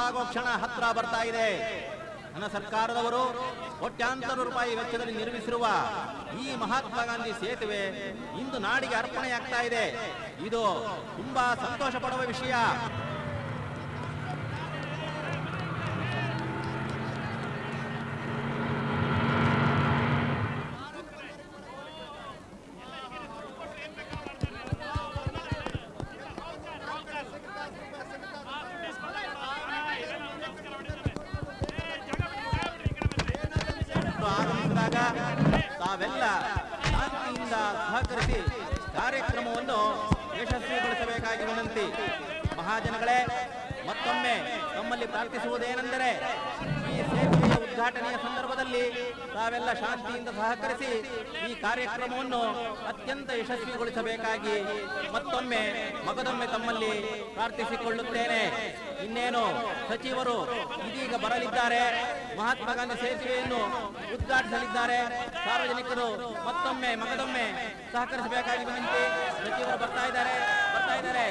ನನಸಾಗೋ ಕ್ಷಣ ಹತ್ರ ಬರ್ತಾ ಇದೆ. ನನ್ನ ಸರ್ಕಾರದವರು ಕೋಟ್ಯಾಂತರ ರೂಪಾಯಿ ವೆಚ್ಚದಲ್ಲಿ ನಿರ್ಮಿಸಿರುವ ಈ ಮಹಾತ್ಮ ಗಾಂಧಿ ಸೇತುವೆ ಇಂದು ನಾಡಿಗೆ ಅರ್ಪಣೆಯಾಗ್ತಾ ಇದೆ. ಇದು ತುಂಬಾ ಸಂತೋಷ ಪಡುವ ವಿಷಯ. ಇನ್ನೇನು ಸಚಿವರು ಇದೀಗ ಬರಲಿದ್ದಾರೆ. ಮಹಾತ್ಮ ಗಾಂಧಿ ಸೇತುವೆಯನ್ನು ಉದ್ಘಾಟಿಸಲಿದ್ದಾರೆ. ಸಾರ್ವಜನಿಕರು ಮತ್ತೊಮ್ಮೆ, ಮಗದೊಮ್ಮೆ ಸಹಕರಿಸಬೇಕಾಗಿ ಸಚಿವರು ಬರ್ತಾ ಇದ್ದಾರೆ. ಬರ್ತಾ ಇದ್ದಾರೆ.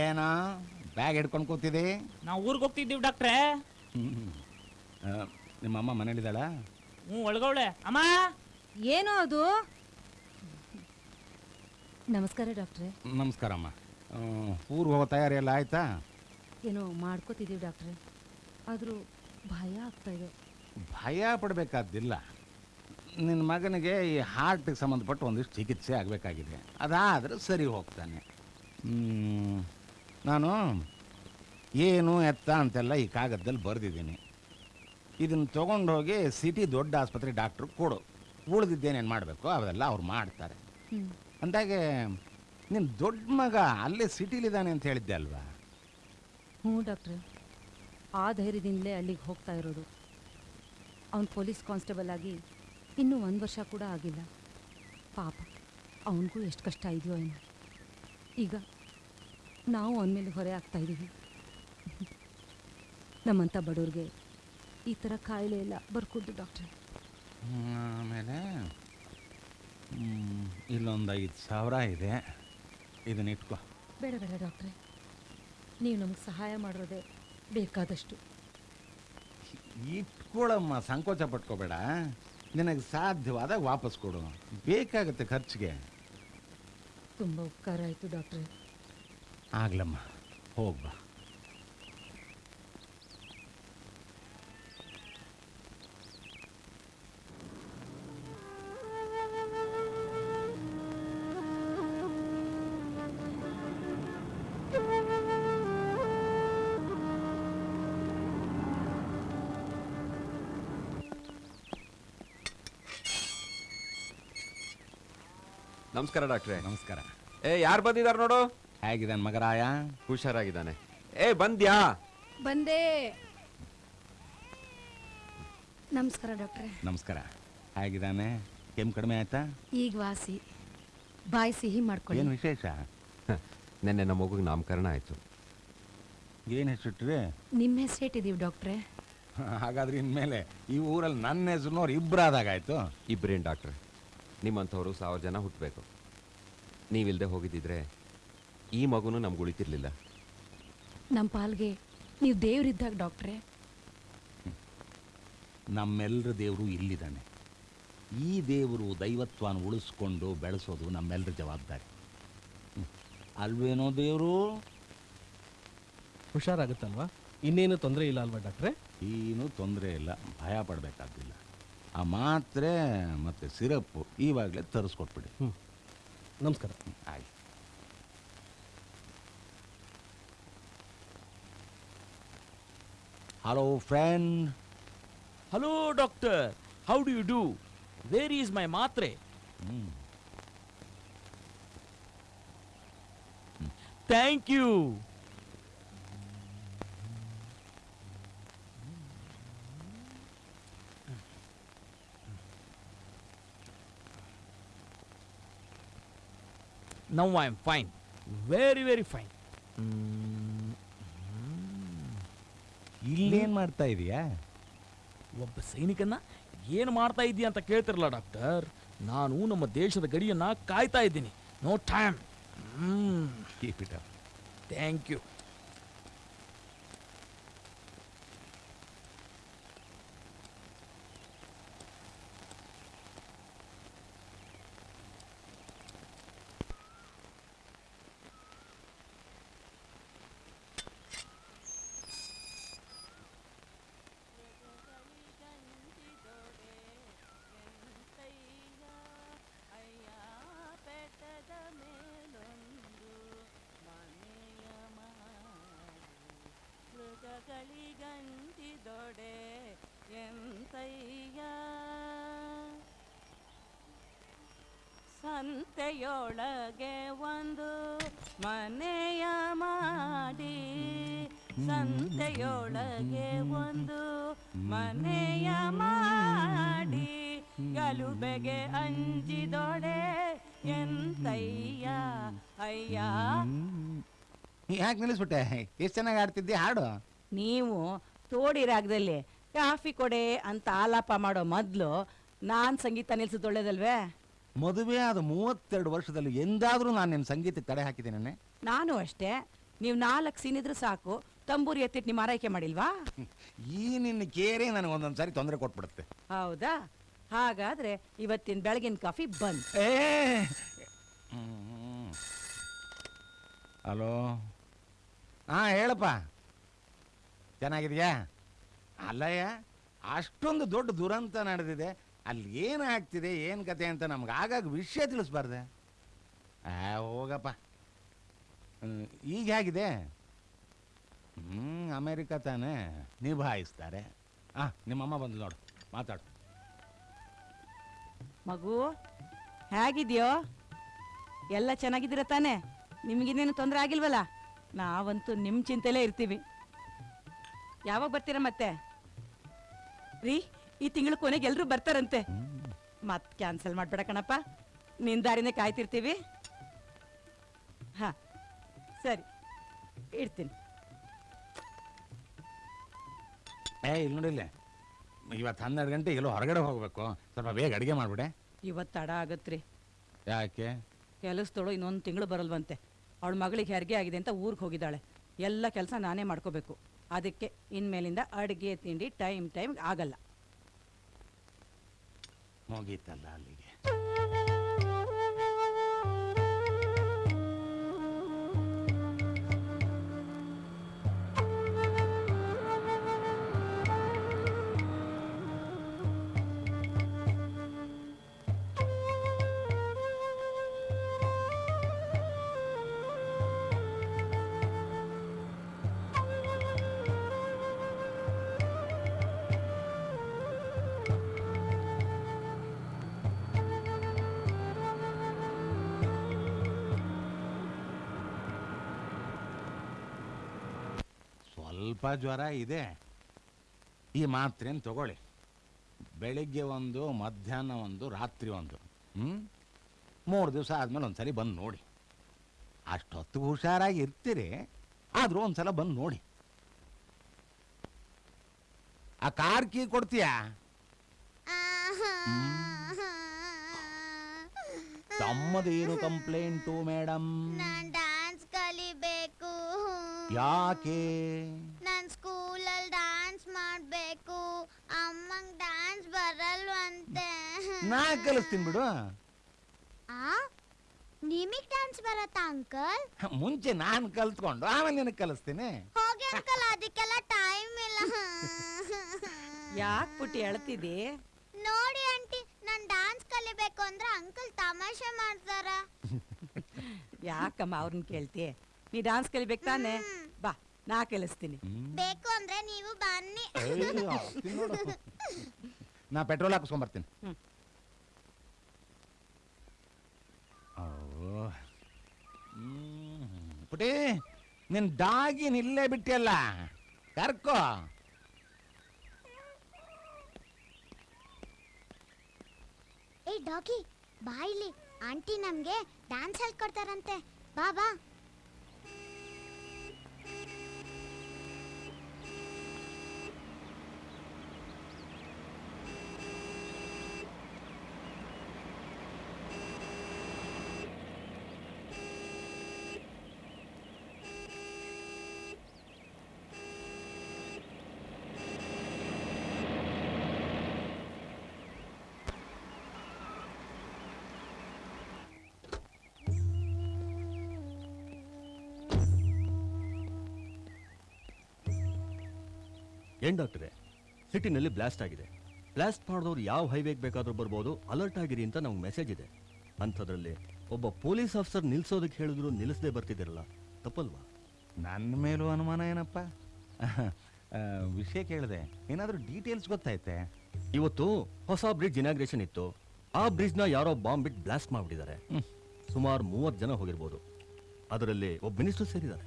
ಏನೋ? ಬ್ಯಾಗ್ ಹಿಡ್ಕೊಂಡು ಕೂತಿದ್ದಿ ನಾವು ಊರಿಗೆ ಹೋಗ್ತಿದ್ದೀವಿ ಡಾಕ್ಟ್ರೆ. ನಿಮ್ಮ ಅಮ್ಮ ಮನೇಲಿದ್ದಾಳ? ಹ್ಞೂ ಒಳಗವಳೆ. ಅಮ್ಮ! ಏನು ಅದು? ನಮಸ್ಕಾರ ಡಾಕ್ಟ್ರೆ. ನಮಸ್ಕಾರಮ್ಮ ಊರು ಹೋಗೋ ತಯಾರಿ ಎಲ್ಲ ಆಯ್ತಾ? ಏನೋ ಮಾಡ್ಕೋತಿದ್ದೀವಿ ಡಾಕ್ಟ್ರೆ. ಆದರೂ ಭಯ ಆಗ್ತಾ ಇದೆ. ಭಯ ಪಡಬೇಕಾದ್ದಿಲ್ಲ. ನಿನ್ನ ಮಗನಿಗೆ ಈ ಹಾರ್ಟಿಗೆ ಸಂಬಂಧಪಟ್ಟ ಒಂದಿಷ್ಟು ಚಿಕಿತ್ಸೆ ಆಗಬೇಕಾಗಿದೆ. ಅದಾದರೆ ಸರಿ ಹೋಗ್ತಾನೆ. ಹ್ಮ್, ನಾನು ಏನು ಎತ್ತ ಅಂತೆಲ್ಲ ಈ ಕಾಗದದಲ್ಲಿ ಬರೆದಿದ್ದೀನಿ. ಇದನ್ನು ತೊಗೊಂಡೋಗಿ ಸಿಟಿ ದೊಡ್ಡ ಆಸ್ಪತ್ರೆ ಡಾಕ್ಟ್ರು ಕೊಡು. ಉಳಿದಿದ್ದೇನೇನು ಮಾಡಬೇಕು ಅವೆಲ್ಲ ಅವ್ರು ಮಾಡ್ತಾರೆ. ಅಂದಾಗೆ ನಿನ್ನ ದೊಡ್ಡ ಮಗ ಅಲ್ಲೇ ಸಿಟಿಲಿದ್ದಾನೆ ಅಂತ ಹೇಳಿದ್ದೆ ಅಲ್ವಾ? ಹ್ಞೂ ಡಾಕ್ಟ್ರೆ. ಆ ಧೈರ್ಯದಿಂದಲೇ ಅಲ್ಲಿಗೆ ಹೋಗ್ತಾ ಇರೋದು. ಅವನು ಪೊಲೀಸ್ ಕಾನ್ಸ್ಟೇಬಲ್ ಆಗಿ ಇನ್ನೂ ಒಂದು ವರ್ಷ ಕೂಡ ಆಗಿಲ್ಲ. ಪಾಪ ಅವನಿಗೂ ಎಷ್ಟು ಕಷ್ಟ ಇದೆಯೋ ಏನೋ. ಈಗ ನಾವು ಅವನ ಮೇಲೆ ಹೊರೆ ಆಗ್ತಾ ಇದ್ದೀವಿ ನಮ್ಮಂಥ ಬಡವ್ರಿಗೆ ಈ ಥರ ಕಾಯಿಲೆ ಎಲ್ಲ ಬರ್ಕೊಡ್ದು ಡಾಕ್ಟ್ರೆ. ಆಮೇಲೆ ಇಲ್ಲೊಂದು ಐದು ಸಾವಿರ ಇದೆ. ಇದನ್ನ ಇಟ್ಕೋ. ಬೇಡ ಬೇಡ ಡಾಕ್ಟ್ರೆ. ನೀವು ನಮಗೆ ಸಹಾಯ ಮಾಡಿರೋದೆ ಬೇಕಾದಷ್ಟು. ಇಟ್ಕೊಳ್ಳಮ್ಮ ಸಂಕೋಚ ಪಟ್ಕೋಬೇಡ. ನಿನಗೆ ಸಾಧ್ಯವಾದಾಗ ವಾಪಸ್ ಕೊಡು. ಬೇಕಾಗುತ್ತೆ ಖರ್ಚಿಗೆ. ತುಂಬ ಉಪಕಾರ ಆಯಿತು ಡಾಕ್ಟ್ರೆ. ಆಗ್ಲಮ್ಮ ಹೋಗ್ಬಾ ನಮಸ್ಕಾರ ಡಾಕ್ಟ್ರೆ. ನಮಸ್ಕಾರ. ಏ ಯಾರು ಬಂದಿದ್ದಾರೆ ನೋಡು? ಹೇಗಿದ್ದಾನೆ ಮಗರಾಯ? ಹುಷಾರಾಗಿದ್ದಾನೆ. ಏ ಬಂದ್ಯಾ? ಬಂದೆ. ನಮಸ್ಕಾರ ಡಾಕ್ಟ್ರೆ. ನಮಸ್ಕಾರ. ಹೇಗಿದ್ದಾನೆ? ಕೆಮ್ಮು ಕಡಿಮೆ ಆಯ್ತಾ? ಈಗ ವಾಸಿ. ಬಾಯಿ ಸಿಹಿ ಮಾಡ್ಕೊಳ್ಳಿ. ಏನು ವಿಶೇಷ? ನಿನ್ನೆ ನಮ್ಮ ಮಗುಗೆ ನಾಮಕರಣ ಆಯಿತು. ಏನು ಹೆಸರಿಟ್ರಿ ನಿಮ್ಮ ಹೆಸರಿಟ್ಟಿದ್ದೀವಿ ಡಾಕ್ಟ್ರೆ? ಹಾಗಾದ್ರೆ ಇನ್ಮೇಲೆ ಈ ಊರಲ್ಲಿ ನನ್ನ ಹೆಸರಿನವ್ರು ಇಬ್ಬರಾದಾಗಾಯ್ತು ಇಬ್ಬರೇನು ಡಾಕ್ಟ್ರೆ ನಿಮ್ಮಂಥವ್ರು ಸಾವಿರ ಜನ ಹುಟ್ಟಬೇಕು ನೀವಿಲ್ಲದೆ ಹೋಗಿದ್ದಿದ್ರೆ ಈ ಮಗುನು ನಮ್ಗೆ ಉಳಿತಿರ್ಲಿಲ್ಲ ನಮ್ಮ ಪಾಲ್ಗೆ ನೀವು ದೇವರಿದ್ದಾಗ ಡಾಕ್ಟ್ರೆ. ನಮ್ಮೆಲ್ಲರ ದೇವರು ಇಲ್ಲಿದ್ದಾನೆ. ಈ ದೇವರು ದೈವತ್ವನ ಉಳಿಸ್ಕೊಂಡು ಬೆಳೆಸೋದು ನಮ್ಮೆಲ್ಲರ ಜವಾಬ್ದಾರಿ. ಅಲ್ವೇನೋ ದೇವರು? ಹುಷಾರಾಗುತ್ತಲ್ವಾ? ಇನ್ನೇನು ತೊಂದರೆ ಇಲ್ಲ ಅಲ್ವಾ ಡಾಕ್ಟ್ರೆ? ಏನು ತೊಂದರೆ ಇಲ್ಲ ಭಯ ಪಡಬೇಕಾದಿಲ್ಲ ಆ ಮಾತ್ರೆ ಮತ್ತು ಸಿರಪ್ಪು ಈವಾಗಲೇ ತರಿಸ್ಕೊಟ್ಬಿಡಿ. ಹ್ಞೂ ನಮಸ್ಕಾರ. ಆಯ್ತು. Hello, friend. Hello, doctor. How do you do? Where is my matre? Mm. Thank you. Now I am fine. Very, very fine. Mm. ಇಲ್ಲೇನು ಮಾಡ್ತಾ ಇದೀಯಾ? ಒಬ್ಬ ಸೈನಿಕನ್ನ ಏನು ಮಾಡ್ತಾ ಇದೀಯ ಅಂತ ಕೇಳ್ತಿರಲ್ಲ ಡಾಕ್ಟರ್? ನಾನು ನಮ್ಮ ದೇಶದ ಗಡಿಯನ್ನ ಕಾಯ್ತಾ ಇದ್ದೀನಿ. ನೋ ಟೈಮ್ ಥ್ಯಾಂಕ್ ಯು ಯಾಕೆ ನಿಲ್ಲಿಸ್ಬಿಟ್ಟೆ. ಎಷ್ಟು ಚೆನ್ನಾಗಿ ಆಡ್ತಿದ್ದೆ? ಹಾಡು. ನೀವು ತೋಡಿ ರಾಗದಲ್ಲಿ ಕಾಫಿ ಕೊಡೆ ಅಂತ ಆಲಾಪ ಮಾಡೋ ಮೊದಲು ನಾನು ಸಂಗೀತ ನಿಲ್ಸೋದು ಒಳ್ಳೇದಲ್ವೇ? ಮದುವೆ ಆದ ಮೂವತ್ತೆರಡು ವರ್ಷದಲ್ಲಿ ಎಂದಾದರೂ ನಾನು ನಿಮ್ಮ ಸಂಗೀತಕ್ಕೆ ತಡೆ ಹಾಕಿದ್ದೇನೆ ನಾನು ಅಷ್ಟೇ. ನೀವು ನಾಲ್ಕು ಇದ್ರೆ ಸಾಕು. ತಂಬೂರಿ ಎತ್ತಿಟ್ಟು ನಿಮ್ಮ ಆರೈಕೆ ಮಾಡಿಲ್ವಾ? ಈ ನಿನ್ನ ಕೇರೆ ನನಗೆ ಒಂದೊಂದು ಸಾರಿ ತೊಂದರೆ ಕೊಟ್ಬಿಡುತ್ತೆ. ಹೌದಾ? ಹಾಗಾದ್ರೆ ಇವತ್ತಿನ ಬೆಳಗಿನ ಕಾಫಿ ಬಂದ್. ಏ! ಹಲೋ? ಹಾಂ, ಹೇಳಪ್ಪ. ಚೆನ್ನಾಗಿದೆಯಾ? ಅಲ್ಲಯ್ಯ, ಅಷ್ಟೊಂದು ದೊಡ್ಡ ದುರಂತ ನಡೆದಿದೆ. ಅಲ್ಲಿ ಏನು ಆಗ್ತಿದೆ, ಏನು ಕತೆ ಅಂತ ನಮ್ಗೆ ಆಗಾಗ ವಿಷಯ ತಿಳಿಸ್ಬಾರ್ದೆ. ಆ, ಹೋಗಪ್ಪ. ಈಗ ಹೇಗಿದೆ? ಹ್ಞೂ ಅಮೇರಿಕ ತಾನೇ ನಿಭಾಯಿಸ್ತಾರೆ. ಹಾಂ ನಿಮ್ಮಮ್ಮ ಬಂದು ನೋಡು, ಮಾತಾಡು. ಮಗು, ಹೇಗಿದ್ಯೋ? ಎಲ್ಲ ಚೆನ್ನಾಗಿದ್ದೀರ ತಾನೇ? ನಿಮಗಿನ್ನೇನು ತೊಂದರೆ ಆಗಿಲ್ವಲ್ಲ? ನಾವಂತೂ ನಿಮ್ಮ ಚಿಂತೆಲೇ ಇರ್ತೀವಿ. ಯಾವಾಗ ಬರ್ತೀರಾ ಮತ್ತೆ? ರೀ ಈ ತಿಂಗಳ ಕೊನೆಗೆ ಎಲ್ಲರೂ ಬರ್ತಾರಂತೆ. ಮತ್ ಕ್ಯಾನ್ಸಲ್ ಮಾಡ್ಬೇಡ ಕಣಪ್ಪ. ನಿನ್ ದಾರಿನೇ ಕಾಯ್ತಿರ್ತೀವಿ. ಹಾ ಸರಿ. ಇಡ್ತೀನಿ. ಏ ಇಲ್ಲಿ. ನೋಡಿಲ್ಲ ಇವತ್ತು ಹನ್ನೆರಡು ಗಂಟೆ ಎಲ್ಲೋ ಹೊರಗಡೆ ಹೋಗಬೇಕು. ಸ್ವಲ್ಪ ಬೇಗ ಅಡುಗೆ ಮಾಡ್ಬಿಡೆ. ಇವತ್ತು ತಡ ಆಗತ್ರಿ. ಯಾಕೆ? ಕೆಲಸದೋಳು ಇನ್ನೊಂದು ತಿಂಗಳು ಬರಲ್ವಂತೆ. ಅವಳ ಮಗಳಿಗೆ ಹೆರಿಗೆ ಆಗಿದೆ ಅಂತ ಊರಿಗೆ ಹೋಗಿದ್ದಾಳೆ. ಎಲ್ಲ ಕೆಲಸ ನಾನೇ ಮಾಡ್ಕೋಬೇಕು. ಅದಕ್ಕೆ ಇನ್ಮೇಲಿಂದ ಅಡುಗೆ, ತಿಂಡಿ ಟೈಮ್ ಟೈಮ್ ಆಗಲ್ಲ. ಮುಗೀತಲ್ಲ ಅಲ್ಲಿಗೆ. ಸ್ವಲ್ಪ ಜ್ವರ ಇದೆ. ಈ ಮಾತ್ರೆನ ತಗೊಳ್ಳಿ. ಬೆಳಿಗ್ಗೆ ಒಂದು ಮಧ್ಯಾಹ್ನ ಒಂದು ರಾತ್ರಿ ಒಂದು. ಹ್ಞೂ ಮೂರು ದಿವಸ ಆದಮೇಲೆ ಒಂದ್ಸರಿ ಬಂದು ನೋಡಿ. ಅಷ್ಟೊತ್ತು ಹುಷಾರಾಗಿ ಇರ್ತೀರಿ ಆದರೂ ಒಂದ್ಸಲ ಬಂದು ನೋಡಿ. ಆ ಕಾರ್ ಕೀ ಕೊಡ್ತೀಯಾ? ತಮ್ಮದೇನು ಕಂಪ್ಲೇಂಟು ಮೇಡಮ್ ಡ್ಯಾನ್ಸ್ ಕಲಿಬೇಕು. ಯಾಕೆ? ನಾ ಕಲಿಸ್ತೀನಿ ಬಿಡು ಆ? ನಿಮಗ್ ಡ್ಯಾನ್ಸ್ ಬರತ್ತಾ ಅಂಕಲ್ ಮುಂಚೆ ನಾನು ಕಲ್ತ್ಕೊಂಡು ಆಮೇಲೆ ನಿನಗೆ ಕಲಿಸ್ತೀನಿ. ಹೋಗಿ ಅಂಕಲ್ ಅದಕ್ಕೆಲ್ಲ ಟೈಮ್ ಇಲ್ಲ. ಯಾಕ್ ಪುಟ್ಟಿ ಅಳ್ತಿದಿ ನೋಡಿ ಆಂಟಿ ನಾನ್ ಡ್ಯಾನ್ಸ್ ಕಲಿಬೇಕು ಅಂದ್ರೆ ಅಂಕಲ್ ತಮಾಷೆ ಮಾಡ್ತಾರ. ಯಾಕಮ್ಮ ಅವ್ರನ್ನ ಕೇಳ್ತಿ? ನೀ ಡಾನ್ಸ್ ಕಲಿಬೇಕು ತಾನೆ? ಬಾ ನಾ ಕಲಿಸ್ತೀನಿ. ಬೇಕು ಅಂದ್ರೆ ನೀವು ಬನ್ನಿ. ಏಯ್, ಆಗ್ತೀನಿ ನೋಡು. ನಾ ಪೆಟ್ರೋಲ್ ಹಾಕಿಸ್ಕೊಂಬರ್ತೀನಿ. ಹ್ಮ್. ಓ ಹ್ಮ್. ಪುಟಿ ನಿನ್ ಡಾಗಿ ನಿಲ್ಲೇ ಬಿಟ್ಟಿಯಲ್ಲ? ಕರ್ಕೋ. ಏ ಡಾಗಿ ಬಾ ಇಲ್ಲಿ. ಆಂಟಿ ನಮ್ಗೆ ಡ್ಯಾನ್ಸ್ ಹೇಳ್ಕೊಡ್ತಾರಂತೆ ಬಾ ಬಾ. ಏನ್ ಡಾಕ್ಟ್ರೆ? ಸಿಟಿನಲ್ಲಿ ಬ್ಲಾಸ್ಟ್ ಆಗಿದೆ. ಬ್ಲಾಸ್ಟ್ ಮಾಡಿದವ್ರು ಯಾವ ಹೈವೇಗೆ ಬೇಕಾದ್ರೂ ಬರ್ಬೋದು ಅಲರ್ಟ್ ಆಗಿರಿ ಅಂತ ನಮ್ಗೆ ಮೆಸೇಜ್ ಇದೆ. ಅಂಥದ್ರಲ್ಲಿ ಒಬ್ಬ ಪೊಲೀಸ್ ಆಫೀಸರ್ ನಿಲ್ಸೋದಕ್ಕೆ ಹೇಳಿದ್ರು ನಿಲ್ಲಿಸದೆ ಬರ್ತಿದ್ದೀರಲ್ಲ ತಪ್ಪಲ್ವಾ? ನನ್ನ ಮೇಲೂ ಅನುಮಾನ ಏನಪ್ಪ? ವಿಷಯ ಕೇಳಿದೆ ಏನಾದರೂ ಡೀಟೇಲ್ಸ್ ಗೊತ್ತಾಯ್ತೆ? ಇವತ್ತು ಹೊಸ ಬ್ರಿಡ್ಜ್ ಇನಾಗ್ರೇಷನ್ ಇತ್ತು. ಆ ಬ್ರಿಡ್ಜ್ನ ಯಾರೋ ಬಾಂಬ್ ಬಿಟ್ಟು ಬ್ಲಾಸ್ಟ್ ಮಾಡಿಬಿಟ್ಟಿದ್ದಾರೆ. ಸುಮಾರು ಮೂವತ್ತು ಜನ ಹೋಗಿರ್ಬೋದು. ಅದರಲ್ಲಿ ಒಬ್ಬ ಮಿನಿಸ್ಟರ್ ಸೇರಿದ್ದಾರೆ.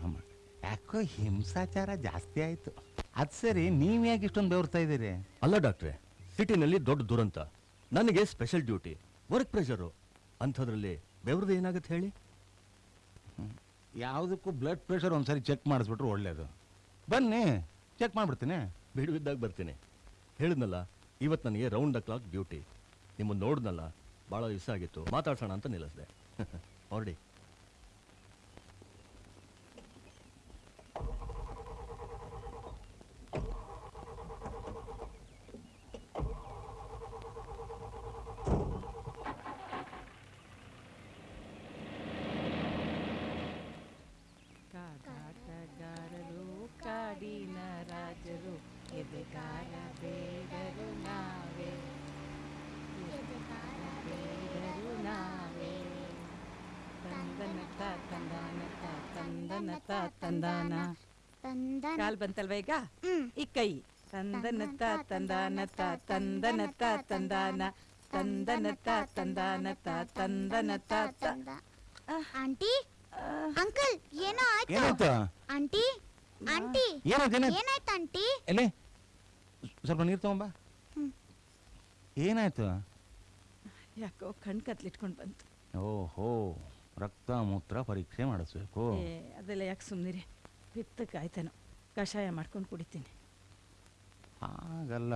ರಾಮ ಯಾಕೋ ಹಿಂಸಾಚಾರ ಜಾಸ್ತಿ ಆಯ್ತು. ಅದು ಸರಿ ನೀವು ಯಾಕೆ ಇಷ್ಟೊಂದು ಬೆವರ್ತಾ ಇದ್ದೀರಿ? ಅಲ್ಲ ಡಾಕ್ಟ್ರೆ ಸಿಟಿನಲ್ಲಿ ದೊಡ್ಡ ದುರಂತ. ನನಗೆ ಸ್ಪೆಷಲ್ ಡ್ಯೂಟಿ ವರ್ಕ್ ಪ್ರೆಷರು ಅಂಥದ್ರಲ್ಲಿ ಬೆವ್ರದ್ದು ಏನಾಗುತ್ತೆ ಹೇಳಿ? ಯಾವುದಕ್ಕೂ ಬ್ಲಡ್ ಪ್ರೆಷರ್ ಒಂದ್ಸರಿ ಚೆಕ್ ಮಾಡಿಸ್ಬಿಟ್ರೆ ಒಳ್ಳೇದು. ಬನ್ನಿ ಚೆಕ್ ಮಾಡಿಬಿಡ್ತೀನಿ. ಬಿಡುವಿದ್ದಾಗ ಬರ್ತೀನಿ. ಹೇಳಿದ್ನಲ್ಲ ಇವತ್ತು ನನಗೆ ರೌಂಡ್ ದ ಕ್ಲಾಕ್ ಡ್ಯೂಟಿ ನಿಮ್ಮನ್ನು ನೋಡಿದ್ನಲ್ಲ ಭಾಳ ದಿವಸ ಆಗಿತ್ತು. ಮಾತಾಡ್ಸೋಣ ಅಂತ ನಿಲ್ಲಿಸಿದೆ. ಹೊರಡಿ ಕಾಟಾಟಗಾರರು ಕಾಡಿನ ರಾಜರು ಎದೆಗಾರ ತಂದನ ತ ತಂದಾನ ತಂದನ ಕಾಲ್ ಬಂತಲ್ವ ಈಗ? ಈ ಕೈ. ತಂದನತ್ತ ತಂದಾನತ್ತ ತಂದನತ್ತ ತಂದಾನ ತಂದನತ್ತ ತಂದಾನತ್ತ ತಂದಾನ ತ ತಂದನ ತ ತ ಆಂಟಿ ಅಂಕಲ್ ಏನೋ ಆಯ್ತು? ಏನಾಯ್ತು? ಆಂಟಿ? ಆಂಟಿ? ಏನಾಯ್ತು ಆಂಟಿ? ಎಲ್ಲಿ? ಸ್ವಲ್ಪ ನೀರು ತಗೊಂಬ ಏನಾಯ್ತು? ಯಾಕೋ ಕಣ್ ಕತ್ಲಿಟ್ಕೊಂಡು ಬಂತು. ಓಹೋ ರಕ್ತ ಮೂತ್ರ ಪರೀಕ್ಷೆ ಮಾಡಿಸ್ಬೇಕು. ಅದೆಲ್ಲ ಯಾಕೆ ಸುಮ್ಮನಿರಿ ಪಿತ್ತಕ್ಕಾಯ್ತೇನೋ ಕಷಾಯ ಮಾಡ್ಕೊಂಡು ಕುಡಿತೀನಿ. ಹಾಗಲ್ಲ.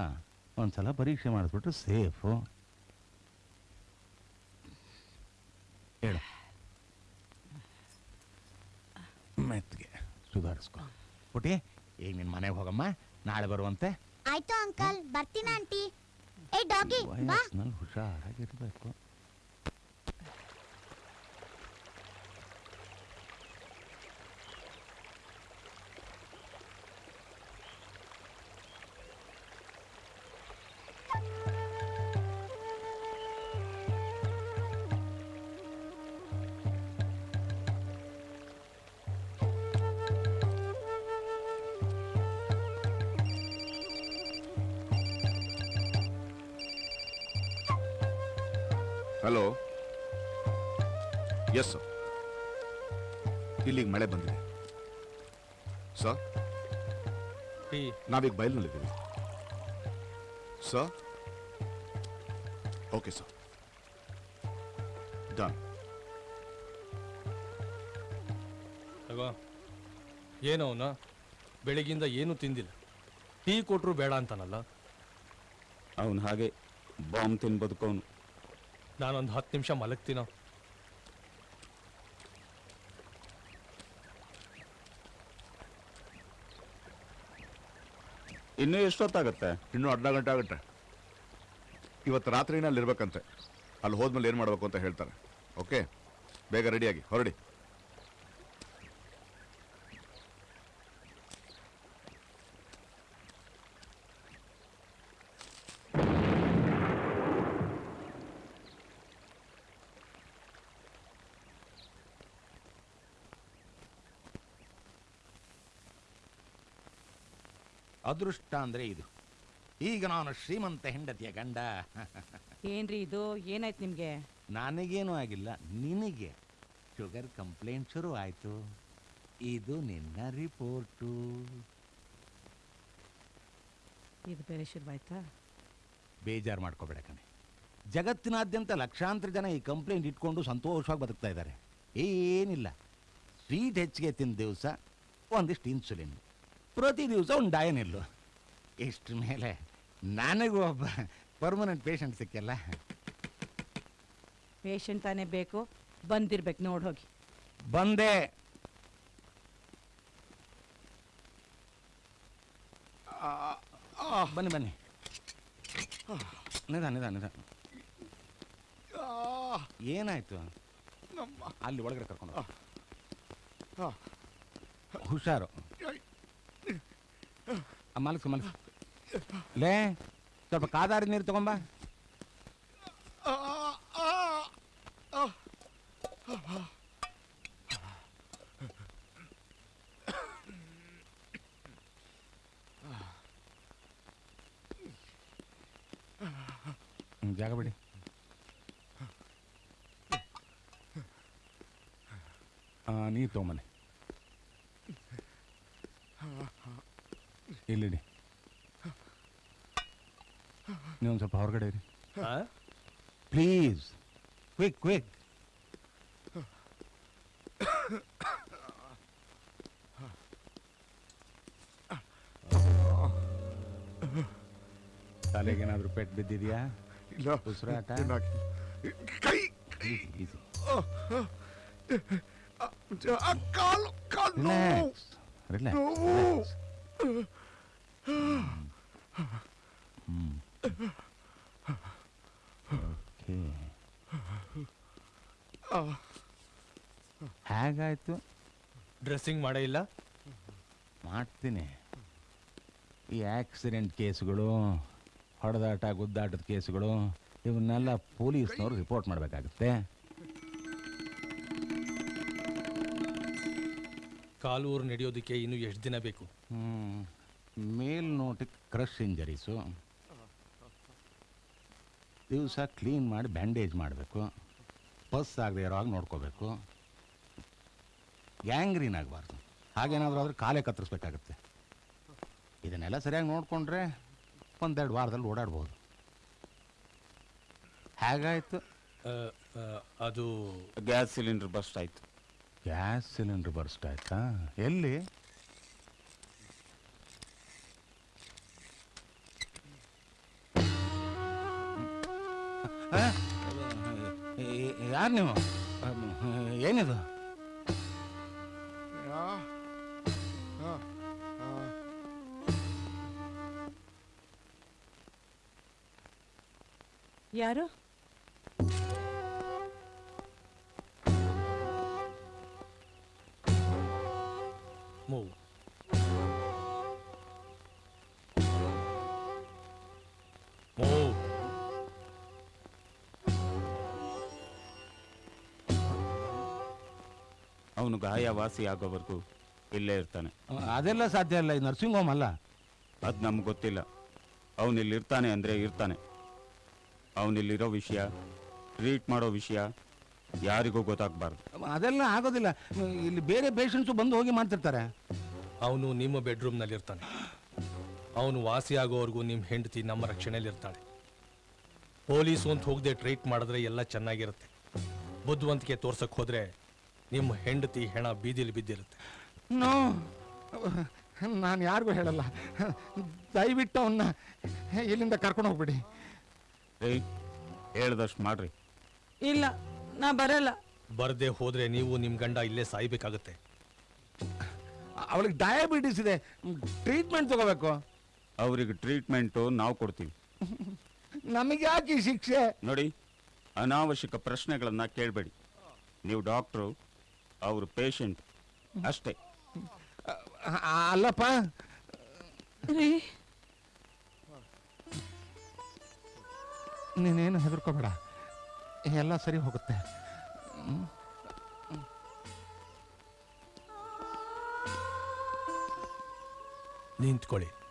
ಒಂದ್ಸಲ ಪರೀಕ್ಷೆ ಮಾಡಿಸ್ಬಿಟ್ಟು ಸೇಫು. ಹೇಳ. ಮೆತ್ತಿಗೆ ಸುಧಾರಿಸ್ಕೊ. ಪುಟಿ ಈಗ ನಿನ್ನ ಮನೆಗೆ ಹೋಗಮ್ಮ. ನಾಳೆ ಬರುವಂತೆ. ಆಯ್ತು ಅಂಕಲ್ ಬರ್ತೀನಿ ಆಂಟಿ. ಏ ಡಾಗಿ ಬಾ. ವಯಸ್ಸಿನಲ್ಲಿ ಹುಷಾರಾಗಿರ್ಬೇಕು. ಹಲೋ ಎಸ್ ಸರ್ ಇಲ್ಲಿಗೆ ಮಳೆ ಬಂದಿದೆ. ಸರ್ ನಾವೀಗ ಬಯಲಿನಲ್ಲಿದ್ದೀವಿ. ಸರ್ ಓಕೆ ಸರ್ ಡನ್ ಅಲ್ವಾ? ಏನೋ ಅವನ? ಬೆಳಗಿಂದ ಏನೂ ತಿಂದಿಲ್ಲ. ಟೀ ಕೊಟ್ಟರು ಬೇಡ ಅಂತಾನಲ್ಲ? ಅವನು ಹಾಗೆ ಬಾಂಬ್ ತಿನ್ ಬದುಕೋನು ನಾನೊಂದು ಹತ್ತು ನಿಮಿಷ ಮಲಗ್ತೀನೋ. ಇನ್ನೂ ಎಷ್ಟೊತ್ತಾಗತ್ತೆ? ಇನ್ನೂ ಅರ್ಧ ಗಂಟೆ ಆಗುತ್ತೆ. ಇವತ್ತು ರಾತ್ರಿನ ಅಲ್ಲಿರ್ಬೇಕಂತೆ ಅಲ್ಲಿ ಹೋದ್ಮೇಲೆ ಏನು ಮಾಡಬೇಕು ಅಂತ ಹೇಳ್ತಾರೆ. ಓಕೆ ಬೇಗ ರೆಡಿಯಾಗಿ ಹೊರಡಿ. ಅದೃಷ್ಟ ಅಂದ್ರೆ ಇದು. ಈಗ ನಾನು ಶ್ರೀಮಂತ ಹೆಂಡತಿಯ ಗಂಡ. ಏನ್ರಿ ಇದು? ಏನಾಯ್ತು ನಿಮ್ಗೆ? ನನಗೇನೂ ಆಗಿಲ್ಲ. ನಿನಗೆ ಶುಗರ್ ಕಂಪ್ಲೇಂಟ್ ಶುರು ಆಯ್ತು. ಇದು ನಿನ್ನ ರಿಪೋರ್ಟು. ಇದು ಬೇರೆ ಶುರುವಾಯ್ತಾ ಬೇಜಾರು ಮಾಡ್ಕೋಬೇಡ ಕಣೆ. ಜಗತ್ತಿನಾದ್ಯಂತ ಲಕ್ಷಾಂತರ ಜನ ಈ ಕಂಪ್ಲೇಂಟ್ ಇಟ್ಕೊಂಡು ಸಂತೋಷವಾಗಿ ಬದುಕ್ತಾ ಇದ್ದಾರೆ. ಏನಿಲ್ಲ. ಸ್ವೀಟ್ ಹೆಚ್ಚಿಗೆ ತಿಂದ ದಿವಸ ಒಂದಿಷ್ಟು ಇನ್ಸುಲಿನ್. ಪ್ರತಿ ದಿವಸ ಒಂದು ಡಯನಿಲ್ಲು ಇಷ್ಟ್ರ ಮೇಲೆ ನನಗೂ ಒಬ್ಬ ಪರ್ಮನೆಂಟ್ ಪೇಷಂಟ್ ಸಿಕ್ಕಲ್ಲ. ಪೇಷಂಟ್ ತಾನೇ ಬೇಕು ಬಂದಿರ್ಬೇಕು ನೋಡಿ ಹೋಗಿ. ಬಂದೆ. ಬನ್ನಿ ಬನ್ನಿ. ನಿಧಾನ ನಿಧಾನ ನಿಧಾನ ಏನಾಯ್ತು? ಅಲ್ಲಿ ಒಳಗಡೆ ಕರ್ಕೊಂಡು. ಹುಷಾರು. ಮಲಗಿಸು ಮಲಗು ಲೇ ಸ್ವಲ್ಪ ಕಾದಾರಿ ನೀರು ತಗೊಂಬ. ಜಾಗ ಬಿಡಿ. ನೀರು ತೊಗೊಂಬನ್ನಿ. ಇಲ್ಲಿಡಿ. ನೀವು ಸ್ವಲ್ಪ ಹೊರಗಡೆ ಇರಿ. ಪ್ಲೀಸ್. Quick quick. ತಲೆಗೇನಾದ್ರೂ ಪೆಟ್ಟು ಬಿದ್ದಿದ್ಯಾ? ಇಲ್ಲ. ಉಸಿರಾಟ? ಕೈ. ಕಾಲು ಕಾಲು relax relax relax hmm okay ಹೇಗಾಯ್ತು. ಡ್ರೆಸ್ಸಿಂಗ್ ಮಾಡೇ ಇಲ್ಲ? ಮಾಡ್ತೀನಿ. ಈ ಆಕ್ಸಿಡೆಂಟ್ ಕೇಸ್ಗಳು ಹೊಡೆದಾಟ ಗುದ್ದಾಟದ ಕೇಸ್ಗಳು ಇವನ್ನೆಲ್ಲ ಪೊಲೀಸ್ನವರು ರಿಪೋರ್ಟ್ ಮಾಡಬೇಕಾಗುತ್ತೆ. ಕಾಲೂರು ನಡೆಯೋದಕ್ಕೆ ಇನ್ನು ಎಷ್ಟು ದಿನ ಬೇಕು? ಮೇಲ್ನೋಟಕ್ಕೆ ಕ್ರಶ್ ಇಂಜರೀಸು ದಿವಸ ಕ್ಲೀನ್ ಮಾಡಿ ಬ್ಯಾಂಡೇಜ್ ಮಾಡಬೇಕು. ಪಸ್ ಆಗದೆ ಇರೋ ಹಾಗೆ ನೋಡ್ಕೋಬೇಕು. ಗ್ಯಾಂಗ್ರೀನ್ ಆಗಬಾರ್ದು. ಹಾಗೇನಾದರೂ ಆದರೆ ಕಾಲೇ ಕತ್ತರಿಸ್ಬೇಕಾಗತ್ತೆ. ಇದನ್ನೆಲ್ಲ ಸರಿಯಾಗಿ ನೋಡಿಕೊಂಡ್ರೆ ಒಂದೆರಡು ವಾರದಲ್ಲಿ ಓಡಾಡ್ಬೋದು. ಹೇಗಾಯಿತು? ಅದು ಗ್ಯಾಸ್ ಸಿಲಿಂಡರ್ ಬಸ್ಟ್ ಆಯಿತು. ಗ್ಯಾಸ್ ಸಿಲಿಂಡರ್ ಬರ್ಸ್ಟ್ ಆಯ್ತಾ? ಎಲ್ಲಿ? ಯಾರು ನೀವು? ಏನಿದು? ಯಾರು? ಮೂವ್ ಮೂವ್ ಅವನು ಗಾಯ ವಾಸಿ ಆಗೋವರೆಗೂ ಇಲ್ಲೇ ಇರ್ತಾನೆ. ಅದೆಲ್ಲ ಸಾಧ್ಯ ಇಲ್ಲ ಈ ನರ್ಸಿಂಗ್ ಹೋಮ್ ಅಲ್ಲ. ಅದು ನಮ್ಗೆ ಗೊತ್ತಿಲ್ಲ. ಅವನು ಇಲ್ಲಿ ಇರ್ತಾನೆ ಅಂದರೆ ಇರ್ತಾನೆ. ಅವನಿಲ್ಲಿರೋ ವಿಷಯ ಟ್ರೀಟ್ ಮಾಡೋ ವಿಷಯ ಯಾರಿಗೂ ಗೊತ್ತಾಗಬಾರ್ದು. ಅದೆಲ್ಲ ಆಗೋದಿಲ್ಲ. ಇಲ್ಲಿ ಬೇರೆ ಪೇಷಂಟ್ಸು ಬಂದು ಹೋಗಿ ಮಾಡ್ತಿರ್ತಾರೆ. ಅವನು ನಿಮ್ಮ ಬೆಡ್ರೂಮ್ನಲ್ಲಿ ಇರ್ತಾನೆ ಅವನು ವಾಸಿಯಾಗೋವರೆಗೂ ನಿಮ್ಮ ಹೆಂಡತಿ ನಮ್ಮ ರಕ್ಷಣೆಯಲ್ಲಿರ್ತಾಳೆ. ಪೊಲೀಸು ಅಂತ ಹೋಗದೆ ಟ್ರೀಟ್ ಮಾಡಿದ್ರೆ ಎಲ್ಲ ಚೆನ್ನಾಗಿರುತ್ತೆ. ಬುದ್ಧಿವಂತಿಕೆ ತೋರ್ಸಕ್ಕೆ ಹೋದ್ರೆ ನಿಮ್ಮ ಹೆಂಡತಿ ಹೆಣ ಬೀದಿಲಿ ಬಿದ್ದಿರುತ್ತೆ. ನೋ ನಾನು ಯಾರಿಗೂ ಹೇಳಲ್ಲ. ದಯವಿಟ್ಟು ಅವನ್ನ ಇಲ್ಲಿಂದ ಕರ್ಕೊಂಡು ಹೋಗ್ಬಿಡಿ. ಏಯ್ ಹೇಳ್ದಷ್ಟು ಮಾಡ್ರಿ. ಇಲ್ಲ ನಾ ಬರಲ್ಲ. ಬರದೆ ಹೋದ್ರೆ ನೀವು ನಿಮ್ಮ ಗಂಡ ಇಲ್ಲೇ ಸಾಯ್ಬೇಕಾಗತ್ತೆ. ಅವಳಿಗೆ ಡಯಾಬಿಟಿಸ್ ಇದೆ. ಟ್ರೀಟ್ಮೆಂಟ್ ತಗೋಬೇಕು. ಅವ್ರಿಗೆ ಟ್ರೀಟ್ಮೆಂಟು ನಾವು ಕೊಡ್ತೀವಿ. ನಮಗೆ ಯಾಕೆ ಈ ಶಿಕ್ಷೆ? ನೋಡಿ ಅನಾವಶ್ಯಕ ಪ್ರಶ್ನೆಗಳನ್ನ ಕೇಳಬೇಡಿ. ನೀವು ಡಾಕ್ಟ್ರು ಅವರು ಪೇಷಂಟ್ ಅಷ್ಟೇ. ಅ- ಅಲ್ಲಪ್ಪ. ನೀನೇನು ಹೆದರ್ಕೋಬೇಡ. ಎಲ್ಲ ಸರಿ ಹೋಗುತ್ತೆ. ನಿಂತ್ಕೊಳ್ಳಿ.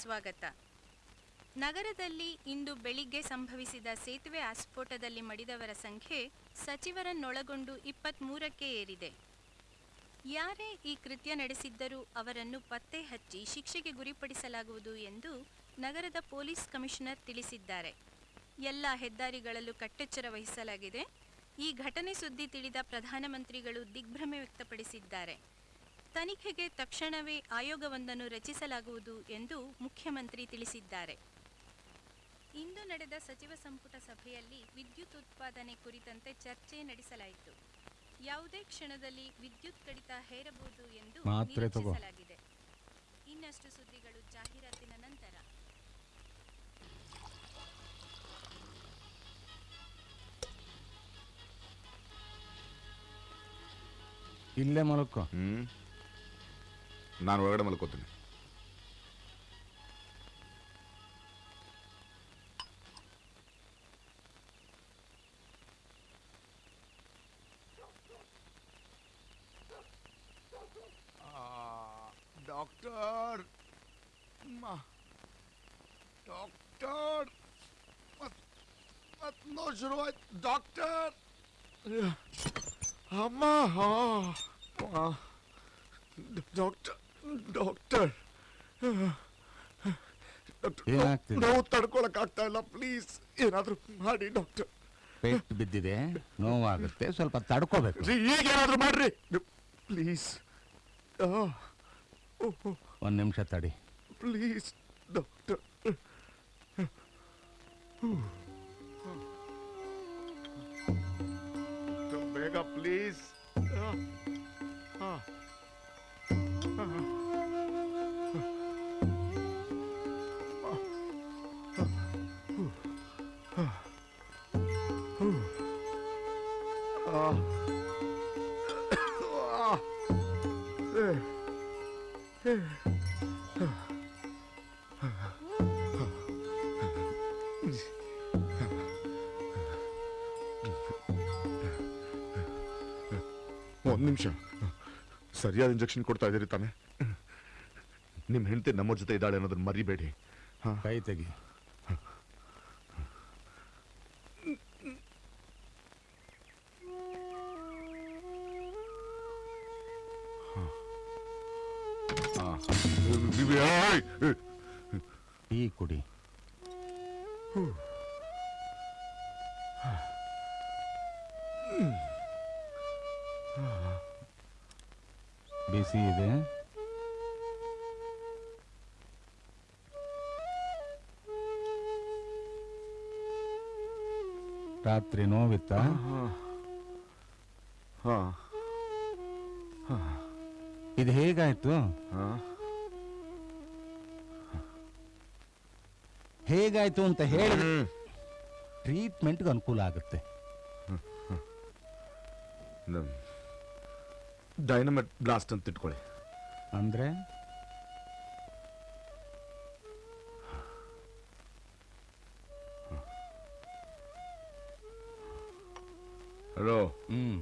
ಸ್ವಾಗತ. ನಗರದಲ್ಲಿ ಇಂದು ಬೆಳಿಗ್ಗೆ ಸಂಭವಿಸಿದ ಸೇತುವೆ ಆಸ್ಫೋಟದಲ್ಲಿ ಮಡಿದವರ ಸಂಖ್ಯೆ ಸಚಿವರನ್ನೊಳಗೊಂಡು ಇಪ್ಪತ್ಮೂರಕ್ಕೆ ಏರಿದೆ. ಯಾರೇ ಈ ಕೃತ್ಯ ನಡೆಸಿದ್ದರೂ ಅವರನ್ನು ಪತ್ತೆ ಹಚ್ಚಿ ಶಿಕ್ಷೆಗೆ ಗುರಿಪಡಿಸಲಾಗುವುದು ಎಂದು ನಗರದ ಪೊಲೀಸ್ ಕಮಿಷನರ್ ತಿಳಿಸಿದ್ದಾರೆ. ಎಲ್ಲ ಹೆದ್ದಾರಿಗಳಲ್ಲೂ ಕಟ್ಟೆಚ್ಚರ ವಹಿಸಲಾಗಿದೆ. ಈ ಘಟನೆ ಸುದ್ದಿ ತಿಳಿದ ಪ್ರಧಾನಮಂತ್ರಿಗಳು ದಿಗ್ಭ್ರಮೆ ವ್ಯಕ್ತಪಡಿಸಿದ್ದಾರೆ. ತನಿಖೆಗೆ ತಕ್ಷಣವೇ ಆಯೋಗವೊಂದನ್ನು ರಚಿಸಲಾಗುವುದು ಎಂದು ಮುಖ್ಯಮಂತ್ರಿ ತಿಳಿಸಿದ್ದಾರೆ. ಇಂದು ನಡೆದ ಸಚಿವ ಸಂಪುಟ ಸಭೆಯಲ್ಲಿ ವಿದ್ಯುತ್ ಉತ್ಪಾದನೆ ಕುರಿತಂತೆ ಚರ್ಚೆ ನಡೆಸಲಾಯಿತು. ಯಾವುದೇ ಕ್ಷಣದಲ್ಲಿ ವಿದ್ಯುತ್ ಕಡಿತ ಹೇರಬಹುದು ಎಂದು. ನಿರೀಕ್ಷಿಸಲಾಗಿದೆ. ಇನ್ನಷ್ಟು ಸುದ್ದಿಗಳು ಜಾಹೀರಾತಿನ ನಂತರ. ಇಲ್ಲೇ ಮಲಕ್ಕೋ ಹ್ಮ್. ನಾನು ಒಳಗಡೆ ಮಲ್ಕೋತೀನಿ ಡಾಕ್ಟರ್ ಡಾಕ್ಟರ್ ಮತ್ ಮತ್ ನೋ ಶುರುವಾಯ್ತು ಡಾಕ್ಟರ್ ಅಮ್ಮ ಡಾಕ್ಟರ್ ಡಾಕ್ಟರ್ ಏನಾಗ್ತಿದೆ? ನೋವು ತಡ್ಕೊಳಕ್ ಆಗ್ತಾ ಇಲ್ಲ ಪ್ಲೀಸ್ ಏನಾದ್ರೂ ಮಾಡಿ ಡಾಕ್ಟರ್ ಪೇಟ್ ಬಿದ್ದಿದೆ ನೋವಾಗುತ್ತೆ ಸ್ವಲ್ಪ ತಡ್ಕೋಬೇಕು ಈಗ ಏನಾದ್ರೂ ಮಾಡ್ರಿ ಪ್ಲೀಸ್ ಒಂದು ನಿಮಿಷ ತಡಿ ಪ್ಲೀಸ್ ಡಾಕ್ಟರ್ ಬೇಗ ಪ್ಲೀಸ್ ಒಂದು ನಿಮಿಷ. ಸರಿಯಾದ ಇಂಜೆಕ್ಷನ್ ಕೊಡ್ತಾ ಇದ್ದೀರಿ ತಾನೆ. ನಿಮ್ಮ ಹೆಂಡತಿ ನಮ್ಮ ಜೊತೆ ಇದ್ದಾಳೆ ಅನ್ನೋದನ್ನ ಮರಿಬೇಡಿ. ಕೈ ತೆಗಿ. ಆಗುತ್ತೆ ಡೈನಮೆಟ್ ಬ್ಲಾಸ್ಟ್ ಅಂತ ಇಟ್ಕೊಳ್ಳಿ ಅಂದ್ರೆ ಹಲೋ ಹ್ಮ್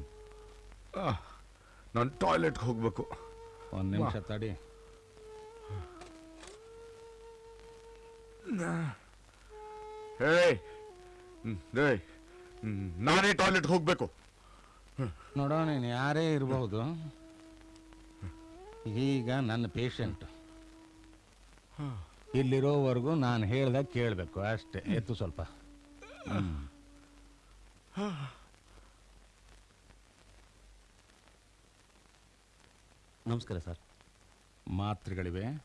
ನಾನು ಟಾಯ್ಲೆಟ್ಗೆ ಹೋಗ್ಬೇಕು ಒಂದ್ ನಿಮಿಷ ತಡಿ ಹೇ ಹೇ ನಾನೇ ಟಾಯ್ಲೆಟ್ ಹೋಗ್ಬೇಕು. ನೋಡೋ ನೀನು ಯಾರೇ ಇರಬಹುದು. ಈಗ ನನ್ನ ಪೇಷಂಟ್ ಇಲ್ಲಿರೋವರೆಗೂ ನಾನು ಹೇಳ್ದಾಗ ಕೇಳಬೇಕು. ಅಷ್ಟೇ. ಎತ್ತು ಸ್ವಲ್ಪ. ನಮಸ್ಕಾರ ಸರ್. ಮಾತ್ರೆಗಳಿವೆ.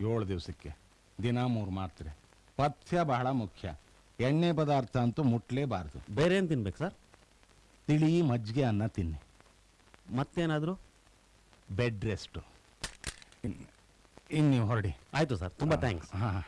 ಏಳು ದಿವಸಕ್ಕೆ. ದಿನ ಮೂರು ಮಾತ್ರೆ. ಪಥ್ಯ ಬಹಳ ಮುಖ್ಯ. ಎಣ್ಣೆ ಪದಾರ್ಥ ಅಂತೂ ಮುಟ್ಲೇಬಾರ್ದು. ಬೇರೆ ಏನು ತಿನ್ಬೇಕು ಸರ್? ತಿಳಿ ಮಜ್ಜಿಗೆ ಅನ್ನ ತಿನ್ನಿ. ಮತ್ತೇನಾದರೂ? Bed rest. ಇನ್ನು ನೀವು ಹೊರಡಿ. ಆಯಿತು ಸರ್ ತುಂಬ ಥ್ಯಾಂಕ್ಸ್. ಹಾಂ.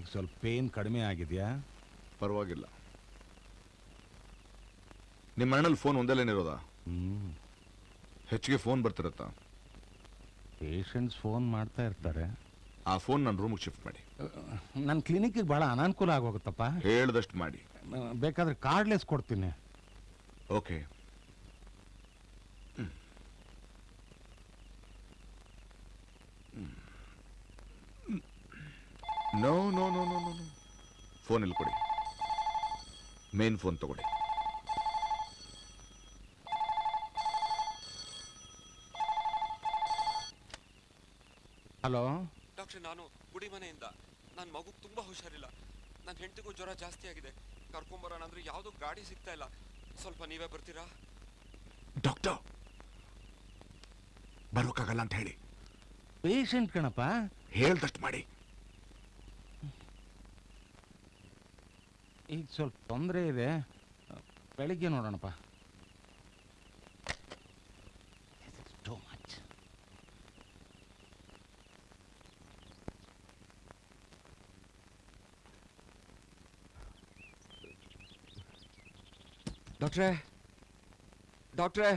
ಈಗ ಸ್ವಲ್ಪ ಪೇನ್ ಕಡಿಮೆ ಆಗಿದೆಯಾ? ಪರವಾಗಿಲ್ಲ. ನಿಮ್ಮ ಅಣ್ಣಲ್ಲಿ ಫೋನ್ ಒಂದೇಲೇನಿರೋದ ಲೈನ್ ಇರೋದಾ ಹ್ಮ್. ಹೆಚ್ಚಿಗೆ ಫೋನ್ ಬರ್ತಿರತ್ತಾ? ಪೇಷಂಟ್ಸ್ ಫೋನ್ ಮಾಡ್ತಾ ಇರ್ತಾರೆ. ಆ ಫೋನ್ ನನ್ನ ರೂಮಿಗೆ ಶಿಫ್ಟ್ ಮಾಡಿ. ನನ್ನ ಕ್ಲಿನಿಕ್ಗೆ ಭಾಳ ಅನಾನುಕೂಲ ಆಗೋಗುತ್ತಪ್ಪ. ಹೇಳ್ದಷ್ಟು ಮಾಡಿ. ಬೇಕಾದ್ರೆ ಕಾರ್ಡ್ಲೆಸ್ ಕೊಡ್ತೀನಿ. Okay no no no no no phone ಇಲ್ಲಿ ಕೊಡಿ ಮೇನ್ ಫೋನ್ ತಗೊಳ್ಳಿ. ಹಲೋ? ಡಾಕ್ಟರ್ ನಾನು ಗುಡಿಮನೆಯಿಂದ ನನ್ನ ಮಗು ತುಂಬಾ ಹುಷಾರಿಲ್ಲ. ನನ್ನ ಹೆಂಡತಿಗೂ ಜ್ವರ ಜಾಸ್ತಿ ಆಗಿದೆ. ಕರ್ಕೊಂಬರೋಣ ಅಂದ್ರೆ ಯಾವ್ದು ಗಾಡಿ ಸಿಗ್ತಾ ಇಲ್ಲ. ಸ್ವಲ್ಪ ನೀವೇ ಬರ್ತೀರಾ? ಡಾಕ್ಟರ್ ಬರೋಕ್ಕಾಗಲ್ಲ ಅಂತ ಹೇಳಿ. ಪೇಷಂಟ್ ಕಣಪ್ಪ. ಹೇಳ್ದಷ್ಟು ಮಾಡಿ. ಈಗ ಸ್ವಲ್ಪ ತೊಂದರೆ ಇದೆ ಬೆಳಿಗ್ಗೆ ನೋಡೋಣಪ್ಪ ಟು ಮಚ್ ಡಾಕ್ಟ್ರೇ ಡಾಕ್ಟ್ರೇ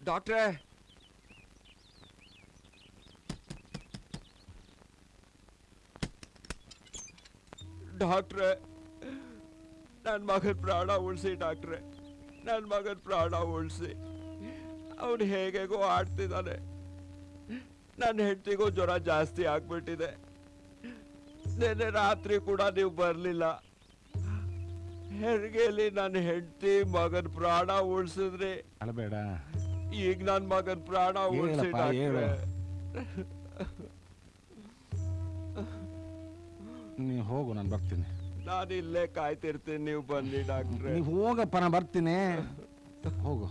ಡಾಕ್ಟ್ರೇ ಡಾಕ್ಟ್ರೇ ನನ್ನ ಮಗನ ಪ್ರಾಣ ಉಳಿಸಿ ಡಾಕ್ಟ್ರೇ ನನ್ನ ಮಗನ ಪ್ರಾಣ ಉಳಿಸಿ. ಅವನು ಹೇಗೆಗೋ ಆಡ್ತಿದ್ದಾನೆ ನನ್ನ ಹೆಂಡತಿಗೂ ಜ್ವರ ಜಾಸ್ತಿ ಆಗ್ಬಿಟ್ಟಿದೆ. ನಿನ್ನೆ ರಾತ್ರಿ ಕೂಡ ನೀವು ಬರಲಿಲ್ಲ. ಹೆರಿಗೆಯಲ್ಲಿ ನನ್ನ ಹೆಂಡತಿ ಮಗನ ಪ್ರಾಣ ಉಳಿಸಿದ್ರಿ. ಅಳಬೇಡ ಈಗ ನನ್ನ ಮಗನ ಪ್ರಾಣ ಉಳಿಸಿ ಹೇಳಪ್ಪ, ಹೋಗು ನಾನು ಬರ್ತೀನಿ. ನಾನು ಇಲ್ಲೇ ಕಾಯ್ತಿರ್ತೀನಿ ನೀವು ಬನ್ನಿ ಡಾಕ್ಟ್ರೆ. ನೀವು ಹೋಗಪ್ಪ ನಾನು ಬರ್ತೀನಿ. ಹೋಗು.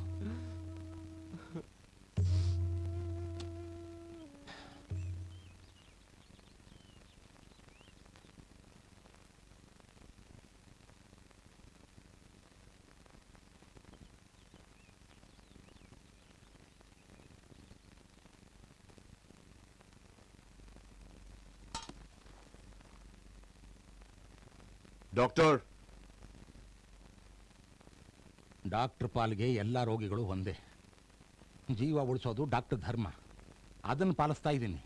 ಡಾಕ್ಟರ್. ಡಾಕ್ಟರ್ ಪಾಲ್ಗೆ ಎಲ್ಲ ರೋಗಿಗಳು ಒಂದೇ. ಜೀವ ಉಳಿಸೋದು ಡಾಕ್ಟರ್ ಧರ್ಮ. ಅದನ್ನು ಪಾಲಿಸ್ತಾ ಇದ್ದೀನಿ.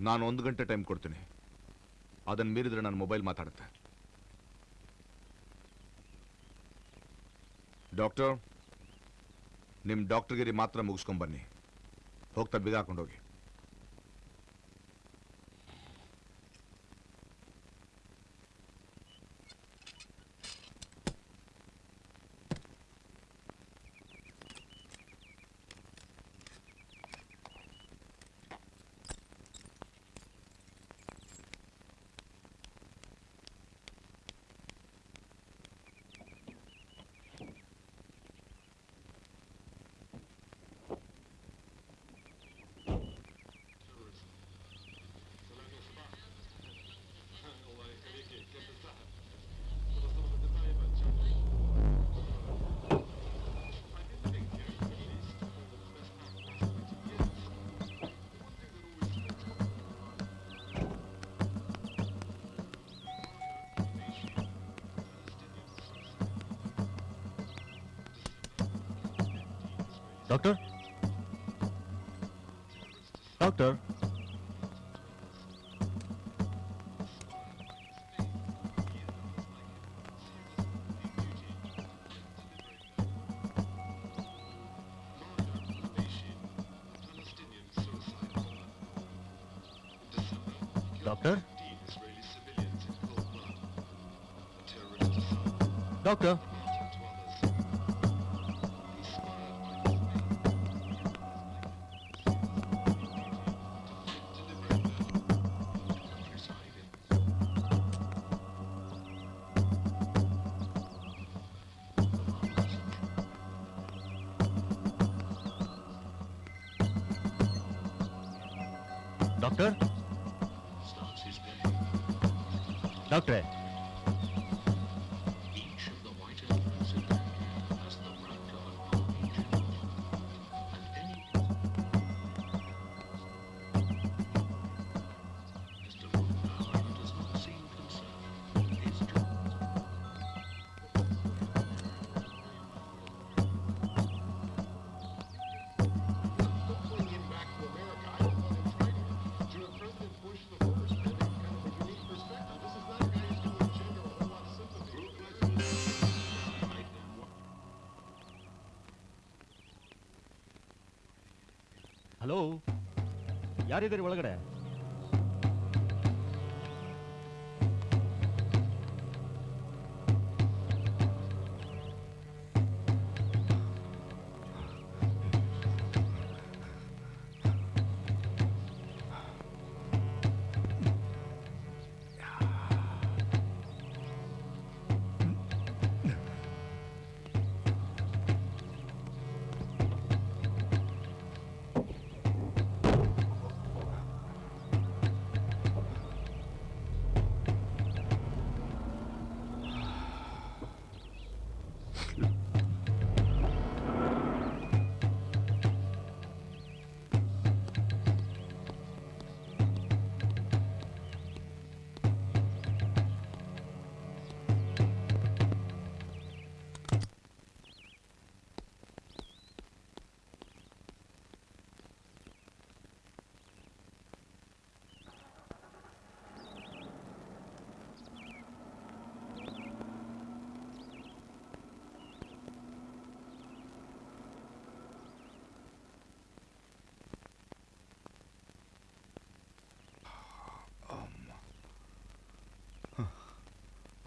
ನಾನು ಒಂದು ಗಂಟೆ ಟೈಮ್ ಕೊಡ್ತೀನಿ. ಅದನ್ನು ಮೀರಿದ್ರೆ ನಾನು ಮೊಬೈಲ್ ಮಾತಾಡುತ್ತೆ. ಡಾಕ್ಟರ್ ನಿಮ್ಮ ಡಾಕ್ಟರ್ಗಿರಿ ಮಾತ್ರ ಮುಗಿಸ್ಕೊಂಬನ್ನಿ ಹೋಗ್ತಾ ಬಿಗ ಹಾಕೊಂಡೋಗಿ. ಡಾಕ್ಟರ್ ಯಾರಿದ್ದೀರಿ ಒಳಗಡೆ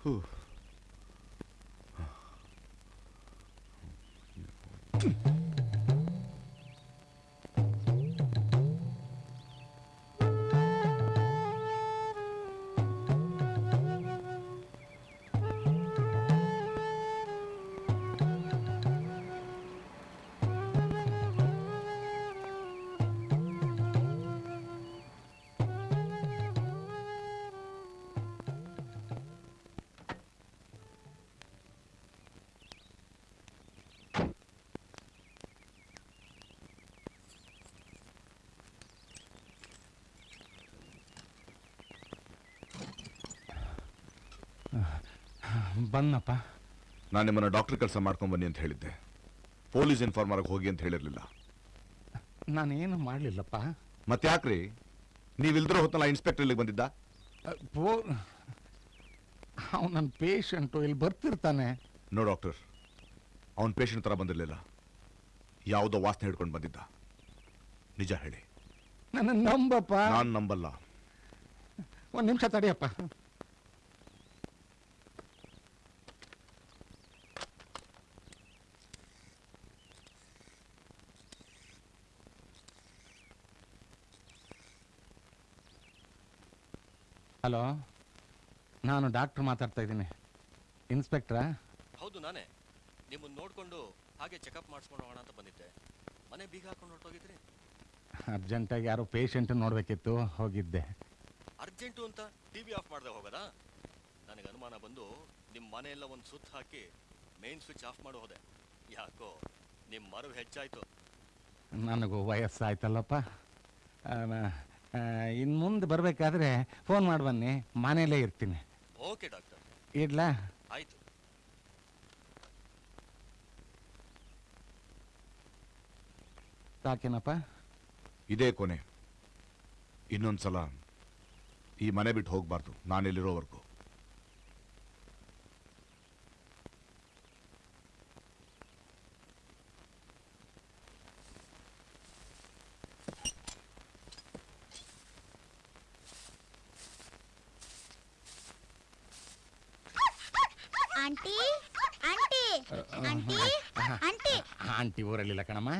ಹೂ. ಬಂದಪ್ಪ ನಾನು ನಿಮ್ಮನ್ನು ಡಾಕ್ಟರ್ ಕೆಲಸ ಮಾಡ್ಕೊಂಡು ಬನ್ನಿ ಅಂತ ಹೇಳಿದ್ದೆ. ಪೊಲೀಸ್ ಇನ್ಫಾರ್ಮರ್ಗೆ ಹೋಗಿ ಅಂತ ಹೇಳಿರಲಿಲ್ಲ. ನಾನೇನು ಮಾಡಲಿಲ್ಲಪ್ಪ. ಮತ್ತೆ ಯಾಕ್ರಿ? ನೀವಿಲ್ದಿರೋ ಹೊತ್ತಲ್ಲ ಇನ್ಸ್ಪೆಕ್ಟರ್ ಇಲ್ಲಿಗೆ ಬಂದಿದ್ದ? ಪೋ ಅವ್ನು ನನ್ನ ಪೇಷಂಟು ಇಲ್ಲಿ ಬರ್ತಿರ್ತಾನೆ. ನೋ ಡಾಕ್ಟರ್ ಅವ್ನು ಪೇಷಂಟ್ ಥರ ಬಂದಿರಲಿಲ್ಲ. ಯಾವುದೋ ವಾಸನೆ ಹಿಡ್ಕೊಂಡು ಬಂದಿದ್ದ. ನಿಜ ಹೇಳಿ. ನನ್ನ ನಂಬಪ್ಪ. ನಾನು ನಂಬಲ್ಲ. ಒಂದು ನಿಮಿಷ ತಡಿಯಪ್ಪ. ಹಲೋ? ನಾನು ಡಾಕ್ಟರ್ ಮಾತಾಡ್ತಾ ಇದ್ದೀನಿ. ಇನ್ಸ್ಪೆಕ್ಟ್ರಾ? ಹೌದು ನಾನೇ. ನಿಮ್ಮನ್ನು ನೋಡಿಕೊಂಡು ಹಾಗೆ ಚೆಕಪ್ ಮಾಡಿಸ್ಕೊಂಡು ಹೋಗೋಣ ಅಂತ ಬಂದಿದ್ದೆ. ಮನೆ ಬೀಗ ಹಾಕೊಂಡು ಹೊರಟೋಗಿದ್ರಿ? ಅರ್ಜೆಂಟಾಗಿ ಯಾರೋ ಪೇಷಂಟ್ ನೋಡಬೇಕಿತ್ತು ಹೋಗಿದ್ದೆ. ಅರ್ಜೆಂಟು ಅಂತ ಟಿ ವಿ ಆಫ್ ಮಾಡದೆ ಹೋಗೋದಾ? ನನಗೆ ಅನುಮಾನ ಬಂದು ನಿಮ್ಮ ಮನೆಯೆಲ್ಲ ಒಂದು ಸುತ್ತ ಹಾಕಿ ಮೇನ್ ಸ್ವಿಚ್ ಆಫ್ ಮಾಡಿ ಹೋದೆ. ಯಾಕೋ ನಿಮ್ಮ ಮರು ಹೆಚ್ಚಾಯ್ತು. ನನಗೂ ವಯಸ್ಸಾಯ್ತಲ್ಲಪ್ಪ. ಇನ್ನು ಮುಂದೆ ಬರಬೇಕಾದ್ರೆ ಫೋನ್ ಮಾಡಿ ಬನ್ನಿ. ಮನೇಲೇ ಇರ್ತೀನಿ. ಓಕೆ ಡಾಕ್ಟರ್ ಇಡ್ಲಾ? ಆಯ್ತು. ಸಾಕೇನಪ್ಪ? ಇದೇ ಕೊನೆ. ಇನ್ನೊಂದ್ಸಲ ಈ ಮನೆ ಬಿಟ್ಟು ಹೋಗ್ಬಾರ್ದು. ನಾನಿಲ್ಲಿರೋವರೆಗೂ ಆಂಟಿ ಆಂಟಿ ಆಂಟಿ ಆಂಟಿ ಊರಲ್ಲಿಲ್ಲ ಕಣಮ್ಮ?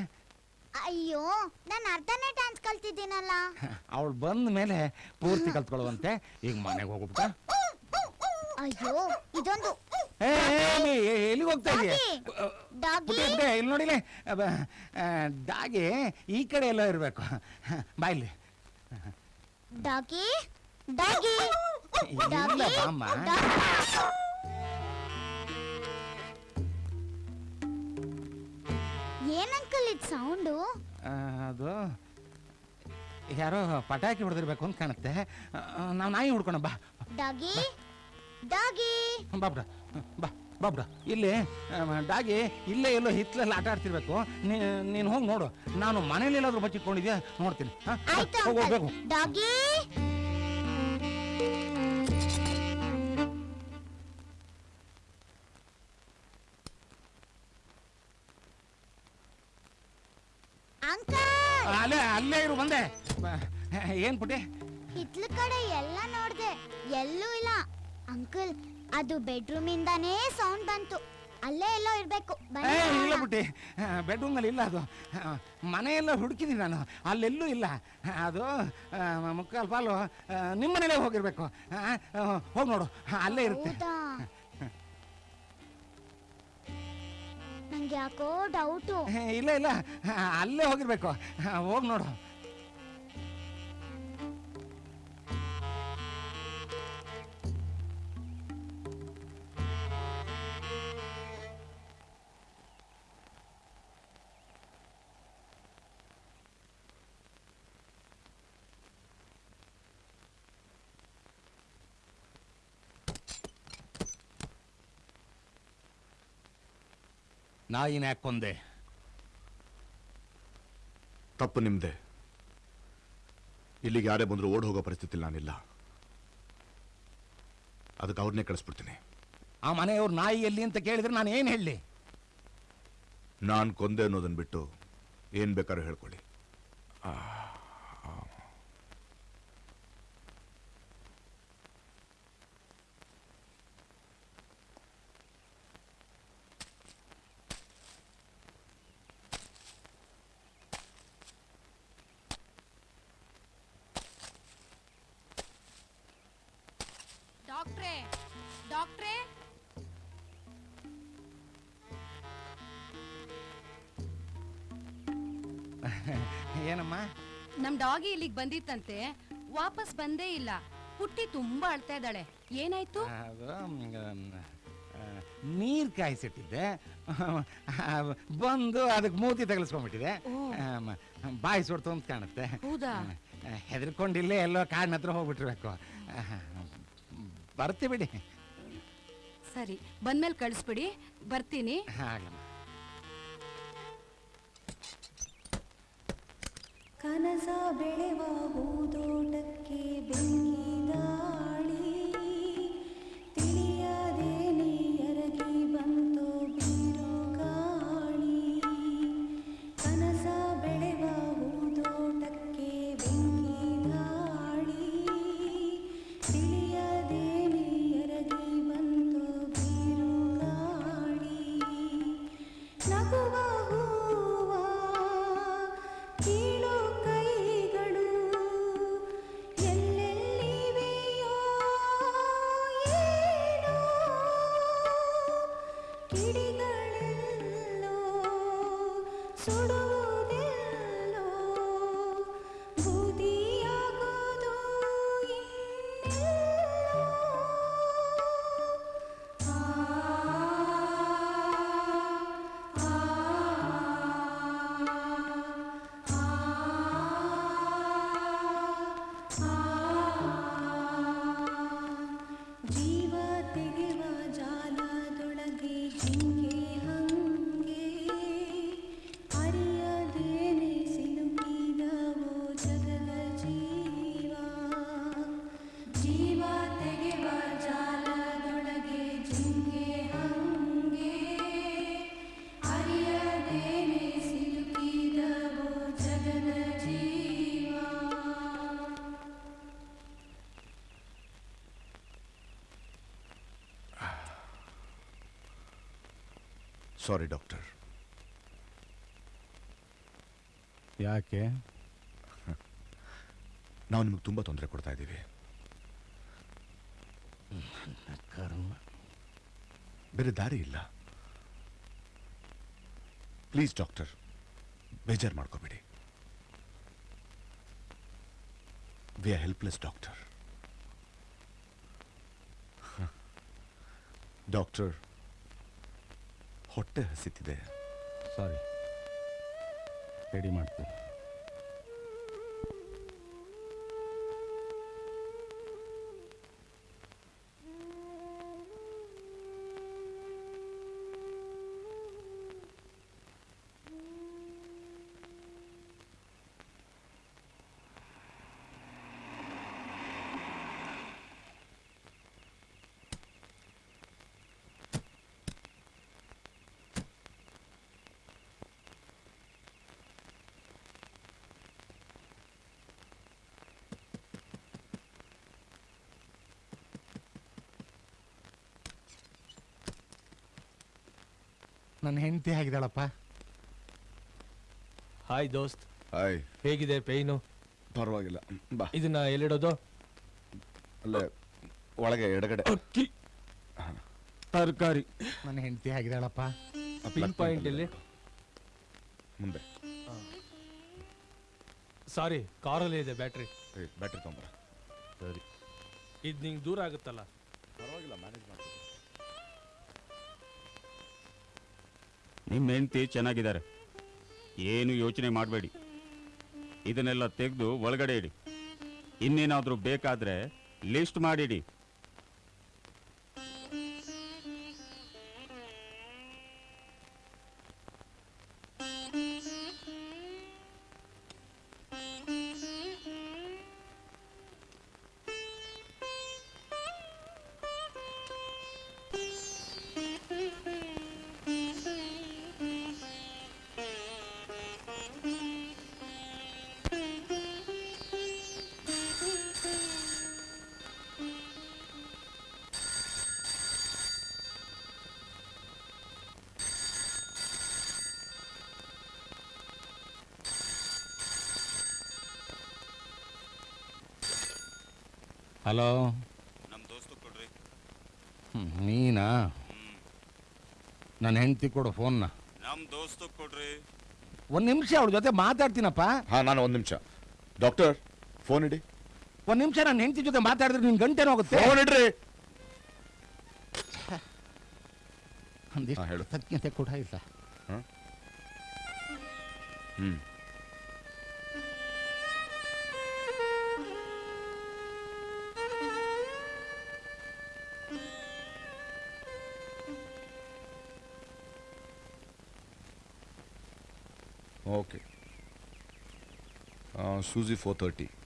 ಅಯ್ಯೋ ನಾನು ಅರ್ಧನೇ ಡ್ಯಾನ್ಸ್ ಕಲ್ತಿದ್ದೀನಲ್ಲ. ಅವಳು ಬಂದ ಮೇಲೆ ಪೂರ್ತಿ ಕಲ್ತ್ಕೊಳ್ಳುವಂತೆ ಈಗ ಮನೆಗೆ ಹೋಗ್ಬಿಟ್ಟ. ಅಯ್ಯೋ ಇದೊಂದು ಎಲ್ಲಿಗೆ ಹೋಗ್ತಾ ಇದೆಯಾ? ಇಲ್ಲಿ ನೋಡಿಲೆ ಡಾಗಿ ಈ ಕಡೆ ಎಲ್ಲ ಇರಬೇಕು. ಬಾಯ್ಲಿ ಡಾಗಿ ಡಾಗಿ. ಇಲ್ಲ ಬಾಮ್ಮ. ಏನಂಕಲ್ ಇದು ಸೌಂಡು ಅದು ಯಾರೋ ಪಟಾಕಿ ಹೊಡೆದಿರ್ಬೇಕು ಅಂತ ಕಾಣುತ್ತೆ. ನಾವು ನಾಯಿ ಹುಡ್ಕೋಣ ಬಾ. ಡಾಗಿ? ಡಾಗಿ? ಬಾಬ್ರ. ಬಾ ಬಾಬ್ರ. ಇಲ್ಲಿ ಡಾಗಿ ಇಲ್ಲೇ ಎಲ್ಲೋ ಹಿತ್ಲಲ್ಲಿ ಆಟ ಆಡ್ತಿರ್ಬೇಕು. ನೀನು ಹೋಗಿ ನೋಡು. ನಾನು ಮನೇಲಿ ಎಲ್ಲಾದ್ರೂ ಬಚ್ಚಿಟ್ಕೊಂಡಿದ್ಯಾ? ನೋಡ್ತೀನಿ. ಹಾ? ಆಯ್ತು ಹೋಗು, ಅಂಕಲ್. ಹೋಗು. ಡಾಗಿ? ಅಲ್ಲೇ ಇರು ಬಂದೆ. ಏನ್ ಪುಟಿ ಹಿತ್ಲ ಕಡೆ ಎಲ್ಲ ನೋಡ್ದೆ ಎಲ್ಲೂ ಇಲ್ಲ. ಅಂಕಲ್ ಅದು ಬೆಡ್ರೂಮ್ ಇಂದಾನೇ ಸೌಂಡ್ ಬಂತು. ಅಲ್ಲೇ ಎಲ್ಲೋ ಇರಬೇಕು. ಇಲ್ಲ ಬಿಟ್ಟಿ ಪುಟ್ಟಿ. ಬೆಡ್ರೂಮಲ್ಲಿ ಇಲ್ಲ ಅದು. ಮನೆಯೆಲ್ಲ ಹುಡುಕಿದ್ದೀನಿ ನಾನು. ಅಲ್ಲೆಲ್ಲೂ ಇಲ್ಲ. ಅದು ಮುಕ್ಕಾಲು ಪಾಲು ನಿಮ್ಮ ಮನೇಲೇ ಹೋಗಿರ್ಬೇಕು. ಹೋಗಿ ನೋಡು. ಅಲ್ಲೇ ಇರುತ್ತೆ. ನಂಗೆ ಯಾಕೋ ಡೌಟು ಇಲ್ಲ ಇಲ್ಲ. ಅಲ್ಲೇ ಹೋಗಿರ್ಬೇಕು. ಹೋಗಿ ನೋಡು. ನಾಯಿನ ಯಾಕೆ ಕೊಂದೆ ತಪ್ಪು ನಿಮ್ದೆ. ಇಲ್ಲಿಗೆ ಯಾರೇ ಬಂದರೂ ಓಡ್ ಹೋಗೋ ಪರಿಸ್ಥಿತಿ ನಾನಿಲ್ಲ. ಅದಕ್ಕೆ ಅವ್ರನ್ನೇ ಕಳಿಸ್ಬಿಡ್ತೀನಿ. ಆ ಮನೆಯವ್ರ ನಾಯಿ ಎಲ್ಲಿ ಅಂತ ಕೇಳಿದ್ರೆ ನಾನು ಏನು ಹೇಳಿ? ನಾನು ಕೊಂದೆ ಅನ್ನೋದನ್ನು ಬಿಟ್ಟು ಏನು ಬೇಕಾದ್ರೂ ಹೇಳ್ಕೊಳ್ಳಿ. ಏನಮ್ಮ ನಮ್ ಡಾಗಿ ಇಲ್ಲಿಗೆ ಬಂದಿತ್ತಂತೆ. ವಾಪಸ್ ಬಂದೇ ಇಲ್ಲ. ಪುಟ್ಟಿ ತುಂಬಾ ಅಳ್ತಾ ಇದ್ದಾಳೆ. ಏನಾಯ್ತು? ನೀರ್ ಕಾಯಿಸಿಟ್ಟಿದ್ದೆ. ಬಂದು ಅದಕ್ಕೆ ಮೂತಿ ತಗಲಿಸ್ಕೊಂಡ್ಬಿಟ್ಟಿದೆ. ಬಾಯಿ ಸುಡ್ತು ಅಂತ ಕಾಣುತ್ತೆ. ಹೌದಾ? ಹೆದರ್ಕೊಂಡಿಲ್ಲೇ ಎಲ್ಲೋ ಕಾಡಿನ ಹತ್ರ ಹೋಗ್ಬಿಟ್ಟಿರ್ಬೇಕು ಬರ್ತಿ ಬಿಡಿ. ಸರಿ ಬಂದ್ಮೇಲೆ ಕಳಿಸ್ಬಿಡಿ. ಬರ್ತೀನಿ. ಹಾಗಮ್ಮ. सा बेळेवा ಸಾರಿ ಡಾಕ್ಟರ್ ಯಾಕೆ? ನಾವು ನಿಮಗೆ ತುಂಬ ತೊಂದರೆ ಕೊಡ್ತಾ ಇದ್ದೀವಿ. ಬೇರೆ ದಾರಿ ಇಲ್ಲ. ಪ್ಲೀಸ್ ಡಾಕ್ಟರ್ ಬೇಜಾರು ಮಾಡ್ಕೋಬೇಡಿ. We are helpless doctor doctor ಹೊಟ್ಟೆ ಹಸಿತಿದೆ. ಸಾರಿ ರೆಡಿ ಮಾಡ್ತೀನಿ. ನನ್ನ ಹೆಂಡತಿ ಆಗಿದ್ದಾಳಪ್ಪ. ಹಾಯ್ ದೋಸ್ತ್. ಹಾಯ್ ಹೇಗಿದೆ ಪೇಯ್ನು ಪರವಾಗಿಲ್ಲ. ಬಾ. ಇದನ್ನ ಎಲ್ಲಿಡೋದು? ಅಲ್ಲೇ ಒಳಗೆ ಎಡಗಡೆ. ಅಕ್ಕಿ. ತರಕಾರಿ. ನನ್ನ ಹೆಂಡತಿ ಆಗಿದ್ದಾಳಪ್ಪ. ಪಿನ್ ಪಾಯಿಂಟ್ ಇಲ್ಲಿ ಮುಂದೆ. ಸಾರಿ ಕಾರಲ್ಲಿ ಇದೆ ಬ್ಯಾಟ್ರಿ. ಬ್ಯಾಟ್ರಿ ತೊಂಬರ ಸರಿ. ಇದು ನಿಂಗೆ ದೂರ ಆಗುತ್ತಲ್ಲ? ನಿಮ್ಮ ಹೆಂಡತಿ ಚೆನ್ನಾಗಿದ್ದಾರೆ. ಏನು ಯೋಚನೆ ಮಾಡಬೇಡಿ. ಇದನ್ನೆಲ್ಲ ತೆಗೆದು ಒಳಗಡೆ ಇಡಿ. ಇನ್ನೇನಾದರೂ ಬೇಕಾದರೆ ಲಿಸ್ಟ್ ಮಾಡಿಡಿ. ಹಲೋ ನಮ್ಮ ದೋಸ್ತು ಕೊಡ್ರಿ. ನೀನಾ? ನನ್ನ ಹೆಂಡತಿ ಕೊಡು ಫೋನ್ ನಮ್ಮ ದೋಸ್ತು ಕೊಡ್ರಿ. ಒಂದು ನಿಮಿಷ ಅವ್ರ ಜೊತೆ ಮಾತಾಡ್ತೀನಪ್ಪ. ಹಾ ನಾನು ಒಂದು ನಿಮಿಷ. ಡಾಕ್ಟರ್ ಫೋನ್ ಇಡಿ. ಒಂದು ನಿಮಿಷ ನನ್ನ ಹೆಂಡತಿ ಜೊತೆ ಮಾತಾಡಿದ್ರೆ ನಿನ್ ಗಂಟೆನೂ ಹೋಗುತ್ತೆ ಫೋನ್ ಇಡ್ರಿ. ಒಂದಿಷ್ಟು ಹೇಳು. ಕೃತಜ್ಞತೆ ಕೂಡ ಇಲ್ಲ. Suzy 430.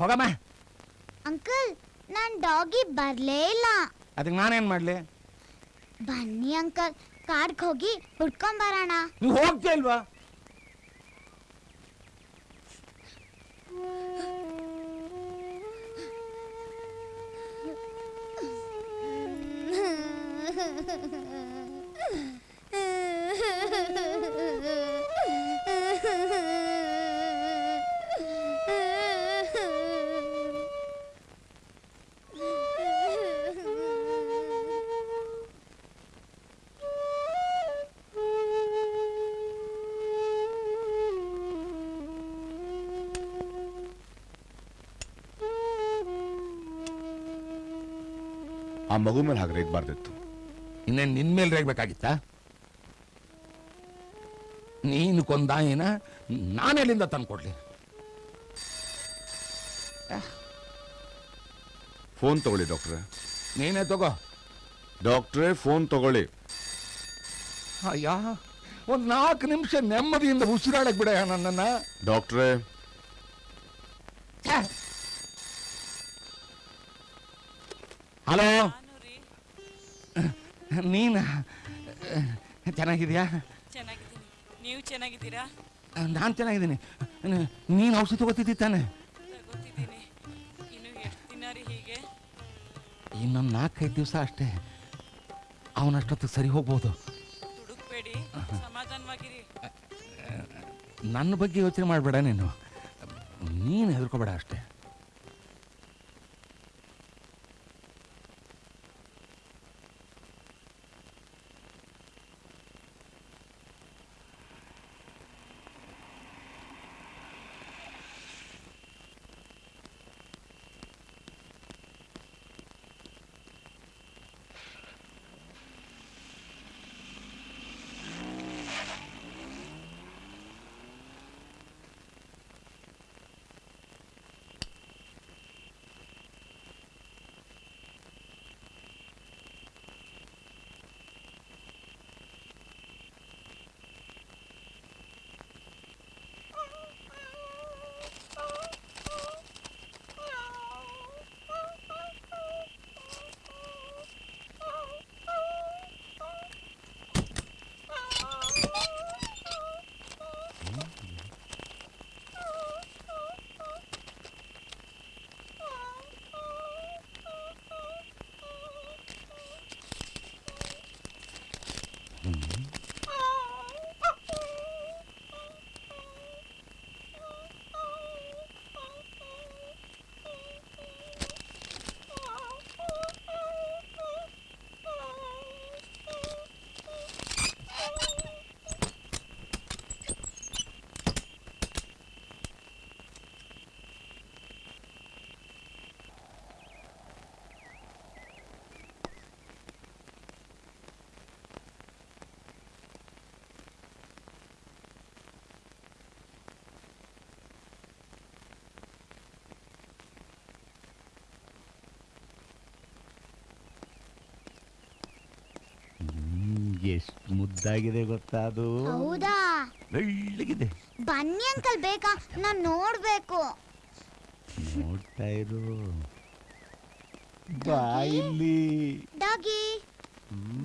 ಹೋಗಮ್ಮ. ಅಂಕಲ್ ನನ್ ಡಾಗಿ ಬರ್ಲೇ ಇಲ್ಲ. ಅದಕ್ಕೆ ನಾನೇನ್ ಮಾಡ್ಲಿ? ಬನ್ನಿ ಅಂಕಲ್ ಕಾಡ್ಗೆ ಹೋಗಿ ಹುಡ್ಕೊಂಬರೋಣ. ನೀವು ಹೋಗ್ತಾ ಇಲ್ವಾ ಮಗು ಮೇಲೆ ಹಾಗೆ ರೇಗ್ಬಾರ್ದಿತ್ತು. ಇನ್ನೇನು ನಿನ್ನ ಮೇಲೆ ರೇಗ್ಬೇಕಾಗಿತ್ತಾ? ನೀನು ಕೊಂದಾಯಿನ ನಾನೆಲ್ಲಿಂದ ತಂದ್ಕೊಡ್ಲಿ? ಫೋನ್ ತಗೊಳ್ಳಿ ಡಾಕ್ಟ್ರೆ. ನೀನೇ ತಗೋ. ಡಾಕ್ಟ್ರೇ ಫೋನ್ ತಗೊಳ್ಳಿ. ಅಯ್ಯ ಒಂದು ನಾಲ್ಕು ನಿಮಿಷ ನೆಮ್ಮದಿಯಿಂದ ಉಸಿರಾಡಕ್ ಬಿಡ ನನ್ನನ್ನ. ಡಾಕ್ಟ್ರೇ. ಹಲೋ? ನೀನ ಚೆನ್ನಾಗಿದ್ಯಾ? ಚೆನ್ನಾಗಿದ್ದೀನಿ. ನೀವು ಚೆನ್ನಾಗಿದ್ದೀರಾ? ನಾನು ಚೆನ್ನಾಗಿದ್ದೀನಿ. ನೀನು ಔಷಧಿ ತಗೋತಿದ್ದಿ ತಾನೆ? ಗೊತ್ತಿದ್ದೀನಿ ಇನ್ನು ಎಷ್ಟು ದಿನ ರೀ ಹೀಗೆ? ಇನ್ನೊಂದು ನಾಲ್ಕೈದು ದಿವಸ ಅಷ್ಟೇ. ಅವನಷ್ಟೊತ್ತಿಗೆ ಸರಿ ಹೋಗ್ಬೋದು. ದುಡುಕ್ಬೇಡಿ ಸಮಾಧಾನವಾಗಿರಿ. ನನ್ನ ಬಗ್ಗೆ ಯೋಚನೆ ಮಾಡಬೇಡ ನೀನು. ನೀನು ಹೆದರ್ಕೋಬೇಡ ಅಷ್ಟೇ. ಎಷ್ಟು ಮುದ್ದಾಗಿದೆ ಗೊತ್ತಾ ಅದು? ಹೌದಾ? ಬೆಳ್ಳಗಿದೆ ಬನ್ನಿ ಅಂಕಲ್ ಬೇಕಾ ನಾನ್ ನೋಡ್ಬೇಕು. ನೋಡ್ತಾ ಇರು. ಬಾಯಿಲಿ ಡಾಗಿ?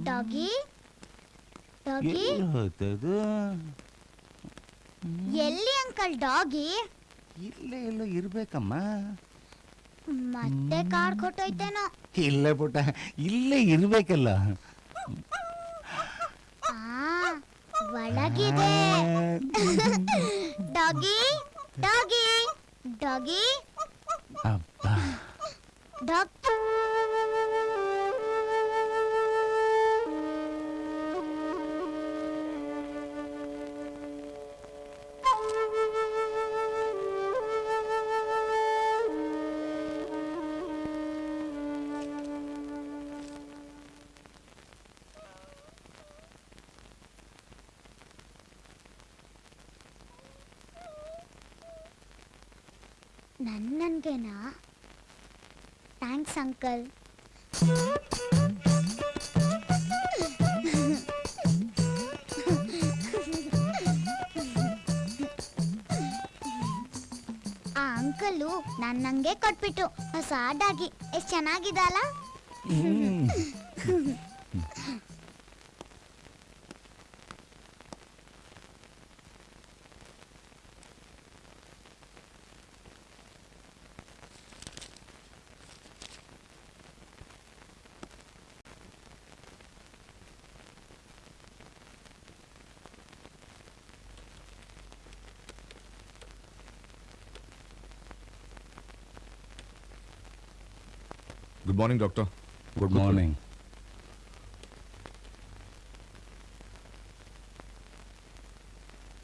ಡಾಗಿ? ಡಾಗಿ? ಎಲ್ಲಿ ಎಲ್ಲಿ ಅಂಕಲ್ ಡಾಗಿ? ಇಲ್ಲೇ ಎಲ್ಲೋ ಇರ್ಬೇಕಮ್ಮ. ಮತ್ತೆ ಕಾಡ್ ಕೊಟ್ಟೋಯ್ತೇನೋ. ಇಲ್ಲೇ ಪುಟ್ಟ ಇಲ್ಲೇ ಇರ್ಬೇಕಲ್ಲ ಆ ಒಳಗಿದೆ ಡಾಗಿ ಡಾಗಿ ಡಾಗಿ ಅಪ್ಪ ನನ್ನಂಗೆ ಕೊಟ್ಬಿಟ್ಟು ಹೊಸ ಎಷ್ಟ್ ಎಷ್ಟು ಚೆನ್ನಾಗಿದೆ good morning doctor good morning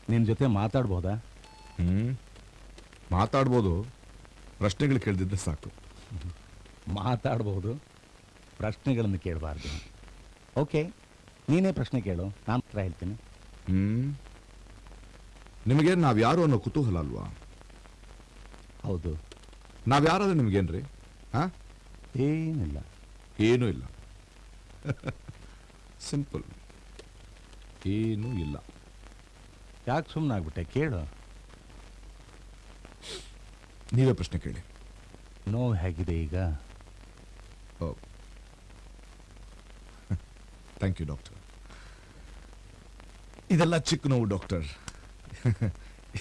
ನಿನ್ನ ಜೊತೆ ಮಾತಾಡ್ಬೋದಾ? ಹ್ಮ್. ಮಾತಾಡ್ಬೋದು. ಪ್ರಶ್ನೆಗಳು ಕೇಳ್ದಿದ್ರೆ ಸಾಕು. ಮಾತಾಡ್ಬೋದು. ಪ್ರಶ್ನೆಗಳನ್ನು ಕೇಳಬಾರ್ದು. ಓಕೆ ನೀನೇ ಪ್ರಶ್ನೆ ಕೇಳು. ನಾನು ಹತ್ರ ಹೇಳ್ತೀನಿ. ಹ್ಮ್. ನಿಮಗೆ ನಾವ್ಯಾರು ಅನ್ನೋ ಕುತೂಹಲ ಅಲ್ವಾ? ಹೌದು. ನಾವ್ಯಾರಾದ್ರೆ ನಿಮ್ಗೇನ್ರಿ? ಹಾ? ಏನಿಲ್ಲ. ಏನೂ ಇಲ್ಲ. ಸಿಂಪಲ್ ಏನೂ ಇಲ್ಲ. ಯಾಕೆ ಸುಮ್ಮನೆ ಆಗ್ಬಿಟ್ಟೆ? ಕೇಳು. ನೀವೇ ಪ್ರಶ್ನೆ ಕೇಳಿ. ನೋವು ಹೇಗಿದೆ ಈಗ? ಥ್ಯಾಂಕ್ ಯು ಡಾಕ್ಟರ್ ಇದೆಲ್ಲ ಚಿಕ್ಕ ನೋವು ಡಾಕ್ಟರ್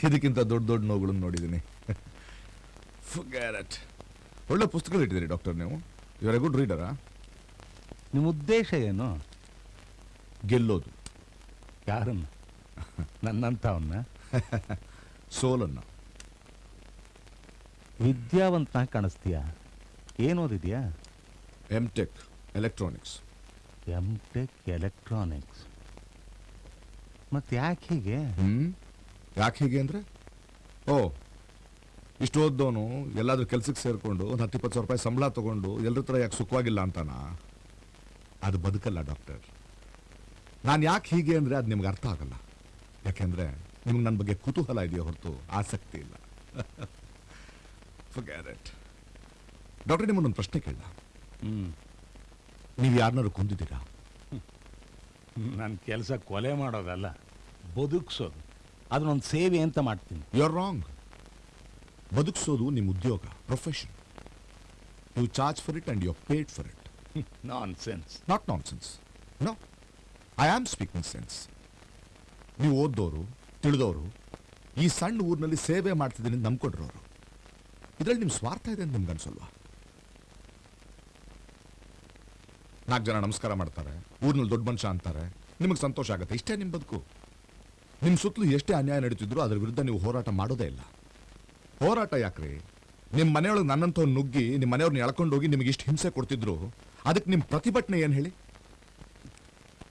ಇದಕ್ಕಿಂತ ದೊಡ್ಡ ದೊಡ್ಡ ನೋವುಗಳನ್ನು ನೋಡಿದ್ದೀನಿ. ಫುಗ್ಯಾರಟ್. ಒಳ್ಳೆ ಪುಸ್ತಕಗಳು ಇಟ್ಟಿದ್ದೀರಿ ಡಾಕ್ಟರ್ ನೀವು. ಇವರ ಗುಡ್ ರೀಡರಾ ನಿಮ್ಮ ಉದ್ದೇಶ ಏನು? ಗೆಲ್ಲೋದು. ಯಾರನ್ನ? ನನ್ನಂಥವನ್ನ? ಸೋಲನ್ನು. ವಿದ್ಯಾವಂತನ ಕಾಣಿಸ್ತೀಯ? ಏನು ಓದಿದ್ಯಾ? M tech electronics M tech electronics ಮತ್ತೆ ಯಾಕೆ ಹೀಗೆ? ಹ್ಞೂ ಯಾಕೆ ಹೀಗೆ ಅಂದರೆ? ಓ ಇಷ್ಟು ಓದ್ದವನು ಎಲ್ಲಾದ್ರೂ ಕೆಲ್ಸಕ್ಕೆ ಸೇರಿಕೊಂಡು ಒಂದು ಹತ್ತು ಇಪ್ಪತ್ತು ಸಾವಿರ ರೂಪಾಯಿ ಸಂಬಳ ತಗೊಂಡು ಎಲ್ಲರ ಹತ್ರ ಯಾಕೆ ಸುಖವಾಗಿಲ್ಲ ಅಂತಾನ? ಅದು ಬದುಕಲ್ಲ ಡಾಕ್ಟರ್. ನಾನು ಯಾಕೆ ಹೀಗೆ ಅಂದರೆ ಅದು ನಿಮ್ಗೆ ಅರ್ಥ ಆಗಲ್ಲ. ಯಾಕೆಂದರೆ ನಿಮ್ಗೆ ನನ್ನ ಬಗ್ಗೆ ಕುತೂಹಲ ಇದೆಯೋ ಹೊರತು? ಆಸಕ್ತಿ ಇಲ್ಲ. ಡಾಕ್ಟರ್ ನಿಮ್ಮನ್ನೊಂದು ಪ್ರಶ್ನೆ ಕೇಳ ನೀವು ಯಾರನ್ನಾರು ಕೊಂದಿದ್ದೀರಾ? ನನ್ನ ಕೆಲಸ ಕೊಲೆ ಮಾಡೋದಲ್ಲ ಬದುಕ್ಸೋದು. ಅದನ್ನೊಂದು ಸೇವೆ ಅಂತ ಮಾಡ್ತೀನಿ. ಯು ಆರ್ ರಾಂಗ್ ಬದುಕಿಸೋದು ನಿಮ್ಮ ಉದ್ಯೋಗ profession you charge for it and you paid for it nonsense not nonsense no I am speaking sense ನೀವು ಓದ್ದೋರು ತಿಳಿದವರು ಈ ಸಣ್ಣ ಊರಿನಲ್ಲಿ ಸೇವೆ ಮಾಡ್ತಿದ್ದೀನಿ ಅಂತ ನಂಬ್ಕೊಂಡ್ರವರು ಇದರಲ್ಲಿ ನಿಮ್ಮ ಸ್ವಾರ್ಥ ಇದೆ ಅಂತ ನಿಮ್ಗೆ ಅನ್ಸಲ್ವಾ? ನಾಲ್ಕು ಜನ ನಮಸ್ಕಾರ ಮಾಡ್ತಾರೆ ಊರಿನಲ್ಲಿ ದೊಡ್ಡ ಮನುಷ್ಯ ಅಂತಾರೆ ನಿಮಗೆ ಸಂತೋಷ ಆಗುತ್ತೆ. ಇಷ್ಟೇ ನಿಮ್ಮ ಬದುಕು. ನಿಮ್ಮ ಸುತ್ತಲೂ ಎಷ್ಟೇ ಅನ್ಯಾಯ ನಡೀತಿದ್ರು ಅದರ ವಿರುದ್ಧ ನೀವು ಹೋರಾಟ ಮಾಡೋದೇ ಇಲ್ಲ. ಹೋರಾಟ ಯಾಕ್ರಿ? ನಿಮ್ಮ ಮನೆಯೊಳಗೆ ನನ್ನಂಥವ್ನು ನುಗ್ಗಿ ನಿಮ್ಮ ಮನೆಯವ್ರನ್ನ ಎಳ್ಕೊಂಡು ಹೋಗಿ ನಿಮಗೆ ಇಷ್ಟು ಹಿಂಸೆ ಕೊಡ್ತಿದ್ರು. ಅದಕ್ಕೆ ನಿಮ್ಮ ಪ್ರತಿಭಟನೆ ಏನು ಹೇಳಿ?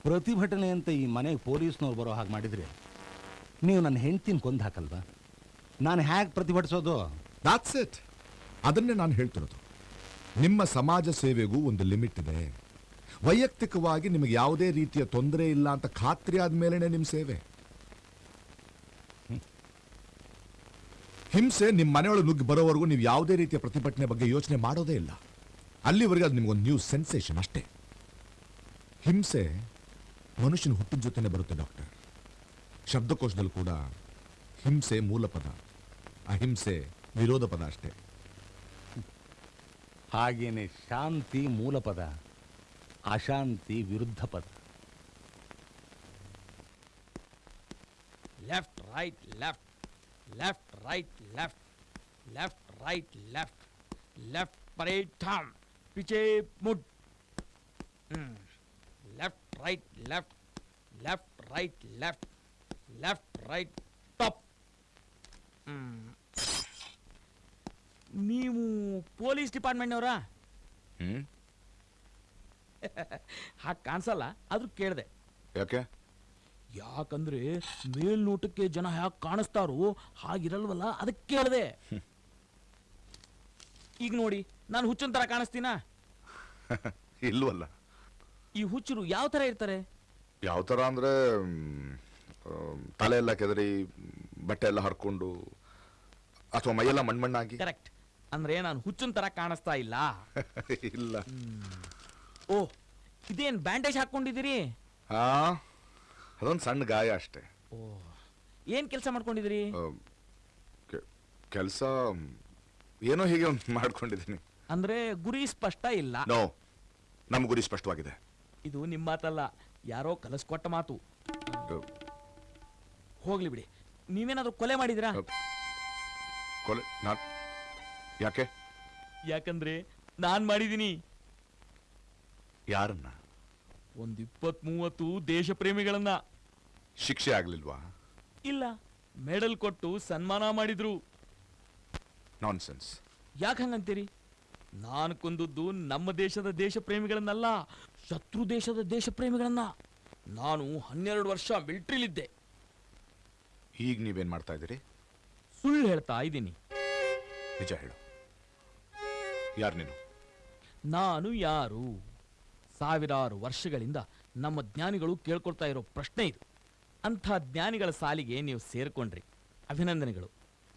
ಪ್ರತಿಭಟನೆ ಅಂತ ಈ ಮನೆಗೆ ಪೊಲೀಸ್ನವ್ರು ಬರೋ ಹಾಗೆ ಮಾಡಿದ್ರಿ ನೀವು ನನ್ನ ಹೆಂಡ್ತಿನ ಕೊಂದು ಹಾಕಲ್ವಾ? ನಾನು ಹೇಗೆ ಪ್ರತಿಭಟಿಸೋದು? ದಾಟ್ಸ್ ಇಟ್ ಅದನ್ನೇ ನಾನು ಹೇಳ್ತಿರೋದು. ನಿಮ್ಮ ಸಮಾಜ ಸೇವೆಗೂ ಒಂದು ಲಿಮಿಟ್ ಇದೆ. ವೈಯಕ್ತಿಕವಾಗಿ ನಿಮಗೆ ಯಾವುದೇ ರೀತಿಯ ತೊಂದರೆ ಇಲ್ಲ ಅಂತ ಖಾತ್ರಿ ಆದ್ಮೇಲೆ ನಿಮ್ಮ ಸೇವೆ. ಹಿಂಸೆ ನಿಮ್ಮ ಮನೆಯೊಳಗೆ ನುಗ್ಗಿ ಬರೋವರೆಗೂ ನೀವು ಯಾವುದೇ ರೀತಿಯ ಪ್ರತಿಭಟನೆ ಬಗ್ಗೆ ಯೋಚನೆ ಮಾಡೋದೇ ಇಲ್ಲ. ಅಲ್ಲಿವರೆಗೆ ಅದು ನಿಮಗೊಂದು ನ್ಯೂ ಸೆನ್ಸೇಷನ್ ಅಷ್ಟೇ. ಹಿಂಸೆ ಮನುಷ್ಯನ ಹುಟ್ಟಿನ ಜೊತೆನೆ ಬರುತ್ತೆ ಡಾಕ್ಟರ್ ಶಬ್ದಕೋಶದಲ್ಲಿ ಕೂಡ ಹಿಂಸೆ ಮೂಲ ಪದ ಅಹಿಂಸೆ ವಿರೋಧ ಪದ ಅಷ್ಟೇ. ಹಾಗೇನೆ ಶಾಂತಿ ಮೂಲ ಪದ ಅಶಾಂತಿ ವಿರುದ್ಧ ಪದ left right left left right left left right left left parade ಠಾಮ್ ಪಿಚೆ ಮುಡ್ left right left left right left left right top ನೀವು ಪೊಲೀಸ್ ಡಿಪಾರ್ಟ್ಮೆಂಟ್ನವರಾ ಹ್ಞೂ ಹಾಗೆ ಕಾಣಿಸಲ್ಲ ಆದರೂ ಕೇಳಿದೆ ಯಾಕೆ? ಯಾಕಂದ್ರೆ ಮೇಲ್ನೋಟಕ್ಕೆ ಜನ ಯಾಕೆ ಕಾಣಿಸ್ತಾರೋ ಹಾಗಿರಲ್ವಲ್ಲ? ಅದಕ್ಕೆ ಕೇಳಿದೆ. ಈಗ ನೋಡಿ ನಾನು ಹುಚ್ಚನ್ ತರ ಕಾಣಿಸ್ತೀನಾ? ಇಲ್ವಲ್ಲ. ಈ ಹುಚ್ಚರು ಯಾವ ತರ ಇರ್ತಾರೆ? ಯಾವ ತರ ಅಂದ್ರೆ ತಲೆ ಎಲ್ಲ ಕೆದರಿ ಬಟ್ಟೆ ಎಲ್ಲ ಹರ್ಕೊಂಡು ಅಥವಾ ಮೈಯೆಲ್ಲ ಮಣ್ಮಣ್ಣಾಗಿ. ಕರೆಕ್ಟ್ ಅಂದ್ರೆ ನಾನು ಹುಚ್ಚನ್ ತರ ಕಾಣಿಸ್ತಾ ಇಲ್ಲ. ಇಲ್ಲ. ಓ ಇದೇನ್ ಬ್ಯಾಂಡೇಜ್ ಹಾಕೊಂಡಿದ್ದೀರಿ ಹಾ. ಅದೊಂದು ಸಣ್ಣ ಗಾಯ ಅಷ್ಟೇ. ಏನ್ ಕೆಲಸ ಮಾಡ್ಕೊಂಡಿದ್ರಿ? ಕೆಲಸ ಏನೋ ಹೀಗೆ ಒಂದು ಮಾಡ್ಕೊಂಡಿದ್ದೀನಿ. ಅಂದ್ರೆ ಗುರಿ ಸ್ಪಷ್ಟ ಇಲ್ಲ. ನೋ ನಮ್ಮ ಗುರಿ ಸ್ಪಷ್ಟವಾಗಿದೆ. ಇದು ನಿಮ್ಮ ಮಾತಲ್ಲ ಯಾರೋ ಕಲಿಸ್ಕೊಟ್ಟ ಮಾತು. ಹೋಗ್ಲಿ ಬಿಡಿ. ನೀವೇನಾದ್ರೂ ಕೊಲೆ ಮಾಡಿದಿರಾ? ಕೊಲೆ ನಾನ್ ಯಾಕೆ? ಯಾಕಂದ್ರೆ ನಾನ್ ಮಾಡಿದೀನಿ ಯಾರನ್ನ? ಒಂದ್ ಇಪ್ಪತ್ ಮೂವತ್ತು ದೇಶ ಪ್ರೇಮಿಗಳನ್ನ ಶಿಕ್ಷೆ ಆಗ್ಲಿಲ್ವಾ? ಇಲ್ಲ. ಮೆಡಲ್ ಕೊಟ್ಟು ಸನ್ಮಾನ ಮಾಡಿದ್ರು. ನಾನ್ಸೆನ್ಸ್. ಯಾಕೆ ಹಂಗಂತೀರಿ? ನಾನು ಕೊಂದದ್ದು ನಮ್ಮ ದೇಶದ ದೇಶ ಪ್ರೇಮಿಗಳನ್ನಲ್ಲ ಶತ್ರು ದೇಶದ ದೇಶ ಪ್ರೇಮಿಗಳನ್ನ ನಾನು ಹನ್ನೆರಡು ವರ್ಷ ಮಿಲ್ಟ್ರಿಲಿದ್ದೆ. ಈಗ ನೀವೇನ್ ಮಾಡ್ತಾ ಇದ್ದೀರಿ? ಸುಳ್ಳು ಹೇಳ್ತಾ ಇದ್ದೀನಿ. ನಿಜ ಹೇಳು. ಯಾರು ನೀನು? ನಾನು ಯಾರು? ಸಾವಿರಾರು ವರ್ಷಗಳಿಂದ ನಮ್ಮ ಜ್ಞಾನಿಗಳು ಕೇಳ್ಕೊಳ್ತಾ ಇರೋ ಪ್ರಶ್ನೆ ಇದು. ಅಂಥ ಜ್ಞಾನಿಗಳ ಸಾಲಿಗೆ ನೀವು ಸೇರಿಕೊಂಡ್ರಿ. ಅಭಿನಂದನೆಗಳು.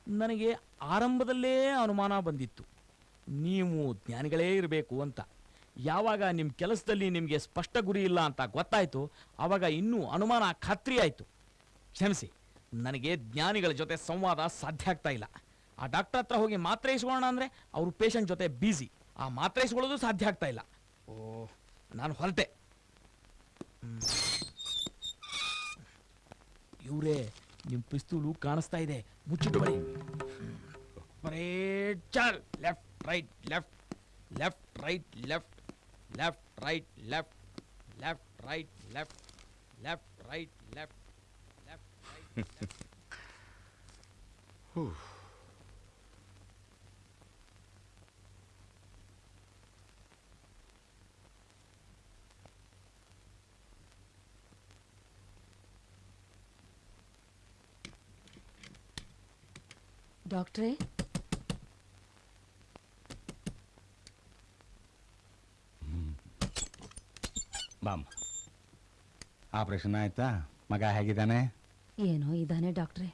ನನಗೆ ಆರಂಭದಲ್ಲೇ ಅನುಮಾನ ಬಂದಿತ್ತು. ನೀವು ಜ್ಞಾನಿಗಳೇ ಇರಬೇಕು ಅಂತ. ಯಾವಾಗ ನಿಮ್ಮ ಕೆಲಸದಲ್ಲಿ ನಿಮಗೆ ಸ್ಪಷ್ಟ ಗುರಿ ಇಲ್ಲ ಅಂತ ಗೊತ್ತಾಯಿತು ಆವಾಗ ಇನ್ನೂ ಅನುಮಾನ ಖಾತ್ರಿ ಆಯಿತು. ಕ್ಷಮಿಸಿ ನನಗೆ ಜ್ಞಾನಿಗಳ ಜೊತೆ ಸಂವಾದ ಸಾಧ್ಯ ಆಗ್ತಾ ಇಲ್ಲ. ಆ ಡಾಕ್ಟರ್ ಹತ್ರ ಹೋಗಿ ಮಾತ್ರೆ ಇಸ್ಕೊಳ್ಳೋಣ ಅಂದರೆ ಅವರು ಪೇಷಂಟ್ ಜೊತೆ ಬ್ಯುಸಿ ಆ ಮಾತ್ರೆ ಇಸ್ಕೊಳ್ಳೋದು ಸಾಧ್ಯ ಆಗ್ತಾ ಇಲ್ಲ. ಓ ನಾನು ಹೊರಟೆ. ಇವರೇ ನಿಮ್ಮ ಪಿಸ್ತೂಲು ಕಾಣಿಸ್ತಾ ಇದೆ. ಮುಚ್ಚಿಟ್ಕೊಳ್ಳಿ ಬರೇ, ಚಾಲ್. Left, right, left. Left, right, left. Left, right, left. Left, right, left. Left, right, left. Left ಡಾಕ್ಟ್ರೇ? ಬಾಮ್. ಆಪರೇಷನ್ ಆಯ್ತಾ? ಮಗ ಹೇಗಿದ್ದಾನೆ? ಏನೋ ಇದ್ದಾನೆ ಡಾಕ್ಟ್ರೇ.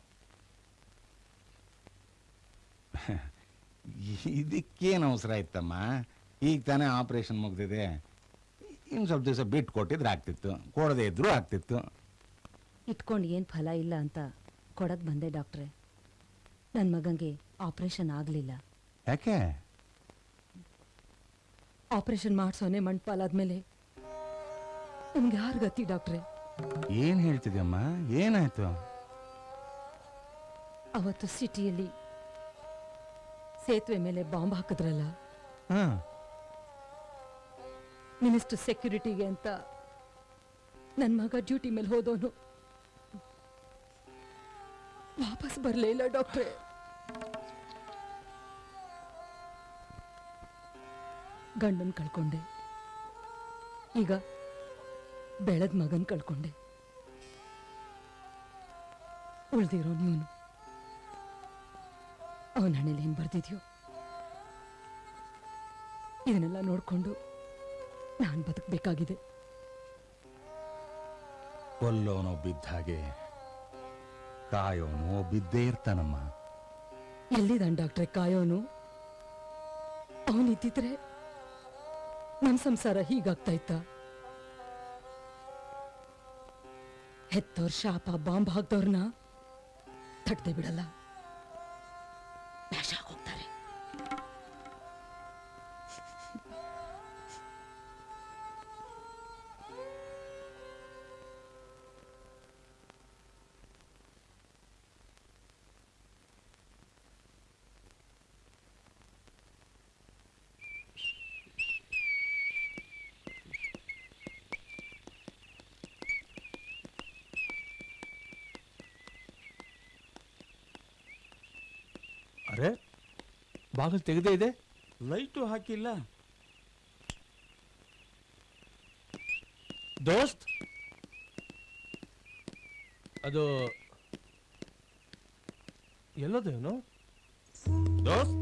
ಇದಕ್ಕೇನು ಅವಸರ ಇತ್ತಮ್ಮ? ಈಗ ತಾನೇ ಆಪರೇಷನ್ ಮುಗ್ದಿದೆ. ಇನ್ನು ಸ್ವಲ್ಪ ದಿವಸ ಬಿಟ್ಟು ಕೊಟ್ಟಿದ್ರೆ ಆಗ್ತಿತ್ತು. ಕೊಡದೇ ಇದ್ರೂ ಆಗ್ತಿತ್ತು. ಇಟ್ಕೊಂಡು ಏನು ಫಲ ಇಲ್ಲ ಅಂತ ಕೊಡಕ್ ಬಂದೆ ಡಾಕ್ಟ್ರೇ. ನನ್ನ ಮಗಂಗೆ ಆಪರೇಷನ್ ಆಗಲಿಲ್ಲ. ಯಾಕೆ? ಆಪರೇಷನ್ ಮಾಡಿಸೋನೆ ಮಣ್ಪಾಲಾದ್ಮೇಲೆ ನಮ್ಗೆ ಯಾರು ಗತಿ ಡಾಕ್ಟ್ರೆ? ಏನ್ ಹೇಳ್ತಿದ್ಯಮ್ಮ? ಏನಾಯ್ತು? ಅವತ್ತು ಸಿಟಿಯಲ್ಲಿ ಸೇತುವೆ ಮೇಲೆ ಬಾಂಬ್ ಹಾಕಿದ್ರಲ್ಲ? ಹಾ. ಮಿನಿಸ್ಟರ್ ಸೆಕ್ಯೂರಿಟಿಗೆ ಅಂತ ನನ್ನ ಮಗ ಡ್ಯೂಟಿ ಮೇಲೆ ಹೋದವನು. ವಾಪಸ್ ಬರಲೇ ಇಲ್ಲ ಡಾಕ್ಟ್ರೆ. ಗಂಡನ್ ಕಳ್ಕೊಂಡೆ. ಈಗ ಬೆಳೆದ ಮಗನ್ ಕಳ್ಕೊಂಡೆ. ಉಳ್ದಿರೋ ನೀವು ಅವನ ಹಣೆಯಲ್ಲಿ ಏನ್ ಬರ್ದಿದ್ಯೋ? ಇದನ್ನೆಲ್ಲ ನೋಡ್ಕೊಂಡು ನಾನು ಬದುಕಬೇಕಾಗಿದೆ. ಕೊಲ್ಲೋನೋ ಬಿದ್ದ ಹಾಗೆ ಕಾಯೋನೋ ಬಿದ್ದೇ ಇರ್ತಾನಮ್ಮ. ಎಲ್ಲಿದ್ದಾನೆ ಡಾಕ್ಟ್ರೆ ಕಾಯೋನು? ಅವನಿದ್ದಿದ್ರೆ ನಮ್ಮ ಸಂಸಾರ ಹೀಗಾಗ್ತಾ ಇತ್ತ ಹೆತ್ತೋರ್ ಶಾಪ, ಬಾಂಬ್ ಹಾಕ್ದವ್ರನ್ನ ತಟ್ಟದೆ ಬಿಡಲ್ಲ. ಬಾಗಿಲು ತೆಗೆದೇ ಇದೆ? ಲೈಟು ಹಾಕಿಲ್ಲ. ದೋಸ್ತ್? ಅದು ಎಲ್ಲದೇನು? ದೋಸ್ತ್?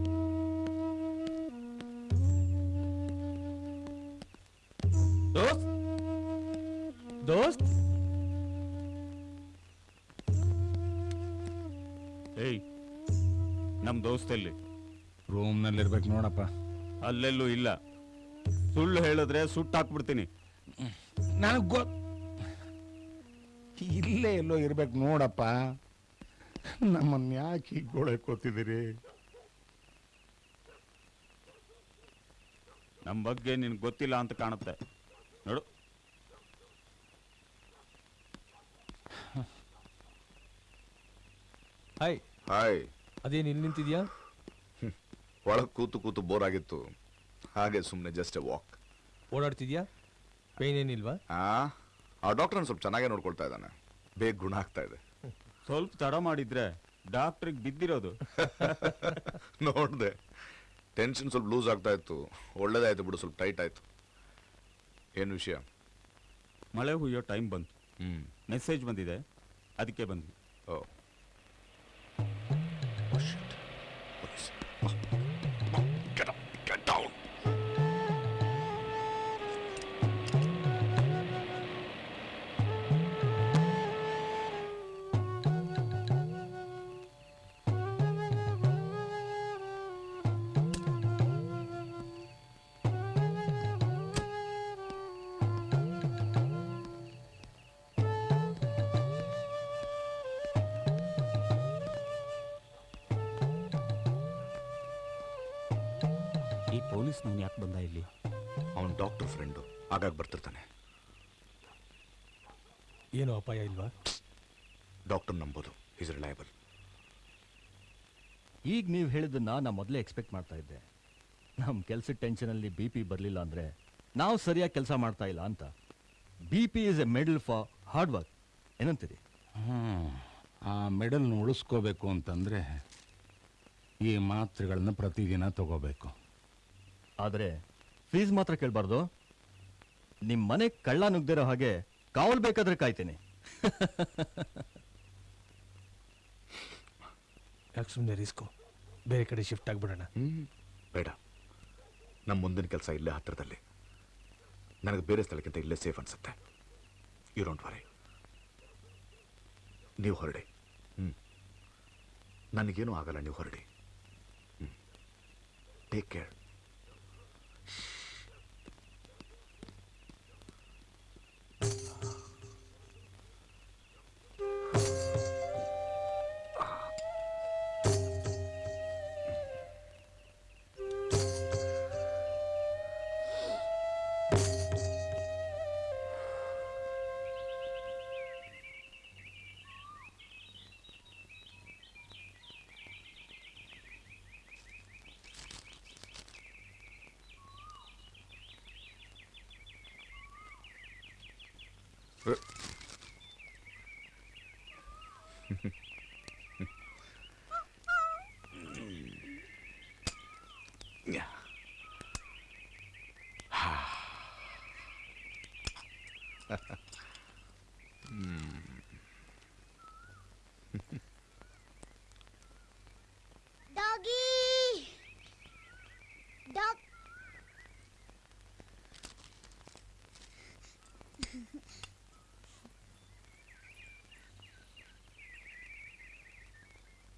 ದೋಸ್ತ್? ದೋಸ್ತ್? ಏಯ್ ನಮ್ ದೋಸ್ತ್ ಎಲ್ಲಿ? ರೂಮ್ನಲ್ಲಿರ್ಬೇಕು ನೋಡಪ್ಪ. ಅಲ್ಲೆಲ್ಲೂ ಇಲ್ಲ. ಸುಳ್ಳು ಹೇಳಿದ್ರೆ ಸುಟ್ಟಾಕ್ಬಿಡ್ತೀನಿ ನನಗೆ ಗೊ ಇಲ್ಲೇ ಎಲ್ಲೋ ಇರ್ಬೇಕು ನೋಡಪ್ಪ. ನಮ್ಮನ್ನ ಯಾಕೆ ಗೋಳೆ ಕೂತಿದ್ದೀರಿ ನಮ್ಮ ಬಗ್ಗೆ ನಿನ್ಗೆ ಗೊತ್ತಿಲ್ಲ ಅಂತ ಕಾಣುತ್ತೆ. ನೋಡು. ಹಾಯ್. ಹಾಯ್. ಅದೇನು ಇಲ್ಲಿ ನಿಂತಿದ್ಯಾ? ಒಳಗೆ ಕೂತು ಕೂತು ಬೋರ್ ಆಗಿತ್ತು. ಹಾಗೆ ಸುಮ್ಮನೆ ಜಸ್ಟ್ ಎ ವಾಕ್ ಓಡಾಡ್ತಿದ್ಯಾ? ಪೇನ್ ಏನಿಲ್ವಾ? ಆ ಆ ಡಾಕ್ಟರ್ ಸ್ವಲ್ಪ ಚೆನ್ನಾಗೇ ನೋಡ್ಕೊಳ್ತಾ ಇದ್ದಾನೆ. ಬೇಗ ಗುಣ ಆಗ್ತಾ ಇದೆ. ಸ್ವಲ್ಪ ತಡ ಮಾಡಿದ್ರೆ ಡಾಕ್ಟ್ರಿಗೆ ಬಿದ್ದಿರೋದು. ನೋಡಿದೆ. ಟೆನ್ಷನ್ ಸ್ವಲ್ಪ ಲೂಸ್ ಆಗ್ತಾ ಇತ್ತು. ಒಳ್ಳೇದಾಯ್ತು ಬಿಡು ಸ್ವಲ್ಪ ಟೈಟ್ ಆಯ್ತು. ಏನು ವಿಷಯ? ಮಳೆ ಹುಯ್ಯೋ ಟೈಮ್ ಬಂತು. ಹ್ಞೂ ಮೆಸೇಜ್ ಬಂದಿದೆ. ಅದಕ್ಕೆ ಬಂದ್ವಿ. ಓ. ಹೇಳಿದ್ದನ್ನ ನಾ ಮೊದಲೇ ಎಕ್ಸ್ಪೆಕ್ಟ್ ಮಾಡ್ತಾ ಇದ್ದೆ. ನಮ್ಮ ಕೆಲಸದ ಟೆನ್ಷನಲ್ಲಿ ಬಿ ಪಿ ಬರಲಿಲ್ಲ ಅಂದರೆ ನಾವು ಸರಿಯಾಗಿ ಕೆಲಸ ಮಾಡ್ತಾ ಇಲ್ಲ ಅಂತ. B P is a medal for hard work ಏನಂತೀರಿ? ಹ್ಮ್. ಆ ಮೆಡಲ್ನ ಉಳಿಸ್ಕೋಬೇಕು ಅಂತಂದರೆ ಈ ಮಾತ್ರೆಗಳನ್ನ ಪ್ರತಿದಿನ ತಗೋಬೇಕು. ಆದರೆ ಫೀಸ್ ಮಾತ್ರ ಕೇಳಬಾರ್ದು. ನಿಮ್ಮ ಮನೆ ಕಳ್ಳ ನುಗ್ದಿರೋ ಹಾಗೆ ಕಾವಲ್ ಬೇಕಾದ್ರೆ ಕಾಯ್ತೇನೆ. ಯಾಕೆ ಸುಮ್ಮನೆ ರಿಸ್ಕು? ಬೇರೆ ಕಡೆ ಶಿಫ್ಟ್ ಆಗಿಬಿಡೋಣ. ಬೇಡ. ನಮ್ಮ ಮುಂದಿನ ಕೆಲಸ ಇಲ್ಲೇ ಹತ್ತಿರದಲ್ಲಿ ನನಗೆ ಬೇರೆ ಸ್ಥಳಕ್ಕಿಂತ ಇಲ್ಲೇ ಸೇಫ್ ಅನ್ಸುತ್ತೆ. ಯು ಡೋಂಟ್ ವರಿ ನೀವು ಹೊರಡಿ. ಹ್ಞೂ ನನಗೇನು ಆಗಲ್ಲ, ನೀವು ಹೊರಡಿ. ಹ್ಞೂ ಟೇಕ್ ಕೇರ್ えフフ。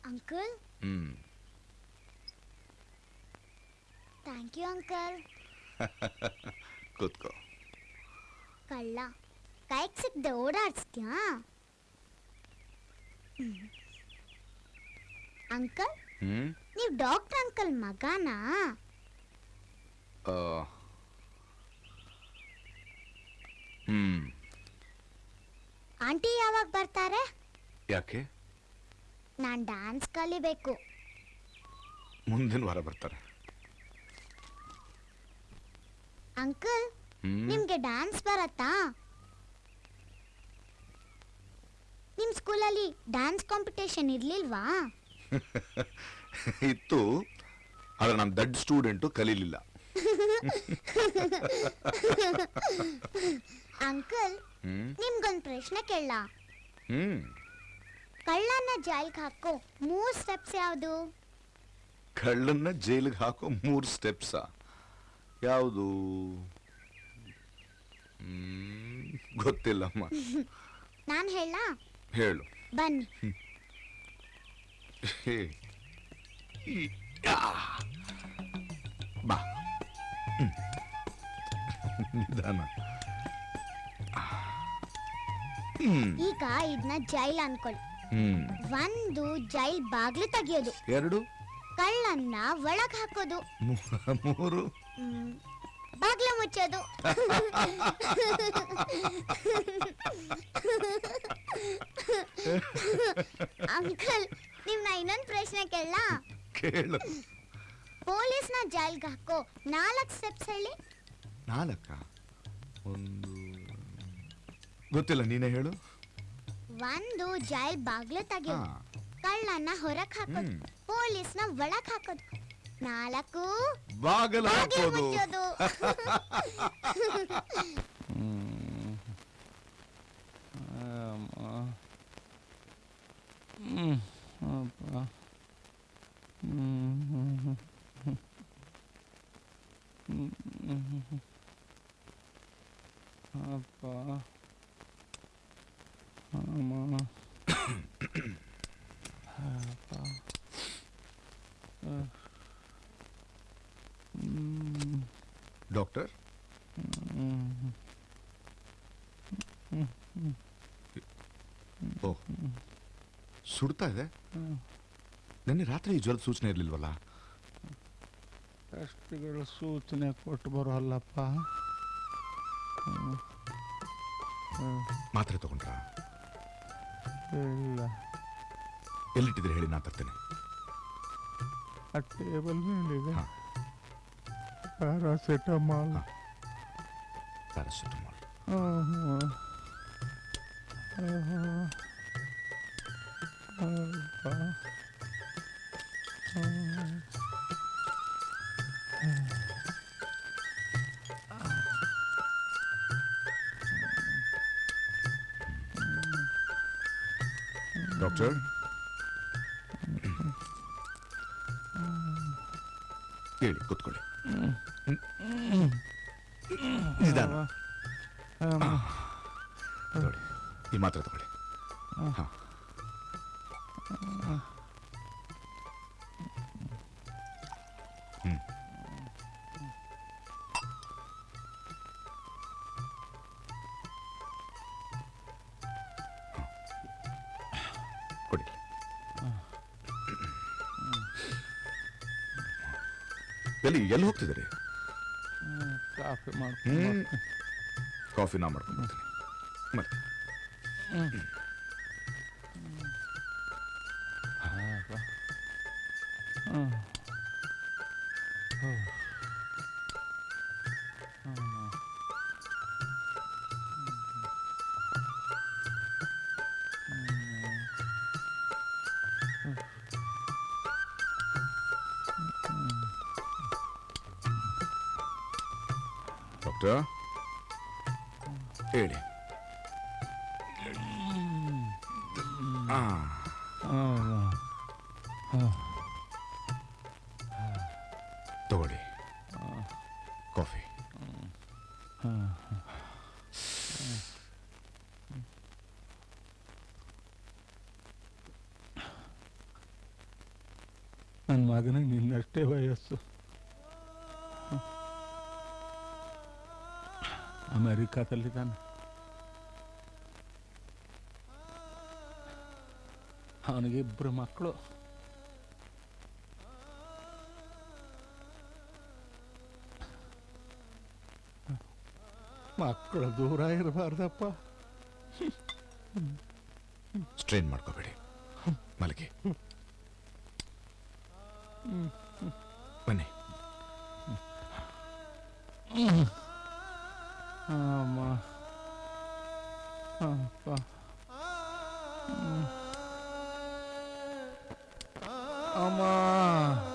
ಅಂಕಲ್ ಹ್ಞೂ ಥ್ಯಾಂಕ್ ಯು ಅಂಕಲ್ ಕೂತ್ಕೋ ಕಳ್ಳ ಕೈಗೆ ಸಿಕ್ದೆ ಓಡಾಡ್ಸ್ತ್ಯಾ ಅಂಕಲ್ ಹ್ಞೂ ನೀವು ಡಾಕ್ಟರ್ ಅಂಕಲ್ ಮಗನಾ ಹ್ಞೂ ಆಂಟಿ ಯಾವಾಗ ಬರ್ತಾರೆ? ಯಾಕೆ? ನಾನು ಡ್ಯಾನ್ಸ್ ಕಲಿಬೇಕು. ಮುಂದಿನ ವಾರ ಬರ್ತಾರೆ. ಅಂಕಲ್. ನಿಮ್ಗೆ ಡ್ಯಾನ್ಸ್ ಬರತ್ತಾ? ನಿಮ್ ಸ್ಕೂಲಲ್ಲಿ ಡ್ಯಾನ್ಸ್ ಕಾಂಪಿಟೇಷನ್ ಇರ್ಲಿಲ್ವಾ? ಇತ್ತು ಆದ್ರೆ ನಾನು ದಡ್ ಸ್ಟೂಡೆಂಟು ಕಲೀಲಿಲ್ಲ. ಅಂಕಲ್ ನಿಮ್ಗೊಂದು ನಿಮ್ಗೊಂದ್ ಪ್ರಶ್ನೆ ಕೇಳ ಹ್ಮ್? ಕಳ್ಳನ ಜೈಲ್ಗೆ ಹಾಕೋ ಮೂರು ಸ್ಟೆಪ್ಸ್ ಯಾವುದು? ಕಳ್ಳನ್ನ ಜೈಲಿಗೆ ಹಾಕೋ ಮೂರು ಸ್ಟೆಪ್ಸ ಯಾವುದು? ಗೊತ್ತಿಲ್ಲಮ್ಮ. ನಾನು ಹೇಳ ಹೇಳು. ಬನ್ನಿ. ಬಾ. ನಿಧಾನ. ಈಗ ಇದನ್ನ ಜೈಲ್ ಅನ್ಕೊಳ್ಳಿ ಹ್ಮ್. ಒಂದು ಜೈಲ್ ಬಾಗ್ಲು ತೆಗಿಯೋದು. ಎರಡು? ಕಳ್ಳನ್ನ ಒಳಗ್ ಹಾಕೋದು. ಮೂ- ಮೂರು? ಹ್ಮ್, ಬಾಗ್ಲು ಮುಚ್ಚೋದು. ಅಂಕಲ್ ನಿಮ್ನ ಇನ್ನೊಂದ್ ಪ್ರಶ್ನೆ ಕೇಳ ಕೇಳು. ಪೊಲೀಸ್ನ ಜೈಲ್ಗೆ ಹಾಕೋ ನಾಲ್ಕು ಸ್ಟೆಪ್ಸ್ ಹೇಳಿ. ನಾಲ್ಕ? ಒಂದು ಗೊತ್ತಿಲ್ಲ ನೀನೇ ಹೇಳು. ಒಂದು ಜೈಲ್ ಬಾಗ್ಲು ತೆಗಿಯೋದು ಹಾ. ಕಳ್ಳನ್ನ ಹೊರಗ್ ಹಾಕೋದು ಹ್ಮ್. ಪೊಲೀಸ್ನ ಒಳಗ್ ಹಾಕೋದು ನಾಲ್ಕು ಬಾಗಿಲು ಬಾಗ್ಲು ಹಾಕೋದು ಮುಚ್ಚೋದು ಹ್ಮ್. ಅಮ್ಮ. ಹ್ಮ್. ಅಪ್ಪ. ಅಹ್. ಹ್ಮ್. ಡಾಕ್ಟರ್. ಓ ಸುಡ್ತಾ ಇದೆ. ನಿನ್ನೆ ರಾತ್ರಿ ಈ ಜ್ವರದ ಸೂಚನೆ ಇರಲಿಲ್ವಲ್ಲ ಅಷ್ಟುಗಳು ಸೂಚನೆ ಕೊಟ್ಟು ಬರೋಲ್ಲಪ್ಪ. ಮಾತ್ರೆ ತಗೊಂಡ್ರಾ ಇಲ್ಲ. ಎಲ್ಲಿಟ್ಟಿದ್ರೆ ಹೇಳಿ ನಾ ತರ್ತೇನೆ. ಆ ಟೇಬಲ್ ಮೇಲಿದೆ. ಪ್ಯಾರಾಸಿಟಮಾಲ್ ಪ್ಯಾರಾಸಿಟಮಾಲ್ ಡಾಕ್ಟರ್ ಹೇಳಿ ಕೂತ್ಕೊಳ್ಳಿ. ನಿಧಾನ. ತಗೊಳ್ಳಿ. ಈ ಮಾತ್ರ ತಗೊಳ್ಳಿ. ಕಾಫಿ ನಾ ಮಾಡ್ಕೊಂಡು ಬರ್ತೀನಿ ಮಗನಿಗೆ ನಿನ್ನಷ್ಟೇ ವಯಸ್ಸು. ಅಮೆರಿಕಾದಲ್ಲಿದ್ದಾನೆ ಅವನಿಗೆ ಇಬ್ಬರು ಮಕ್ಕಳು. ಮಕ್ಕಳು ದೂರ ಇರಬಾರ್ದಪ್ಪ. ಸ್ಟ್ರೈನ್ ಮಾಡ್ಕೋಬೇಡಿ. ಮಲಗಿ. ಬನ್ನಿ. ಅಮ್ಮ. ಅಪ್ಪ. ಹ್ಮ್. ಅಮ್ಮ.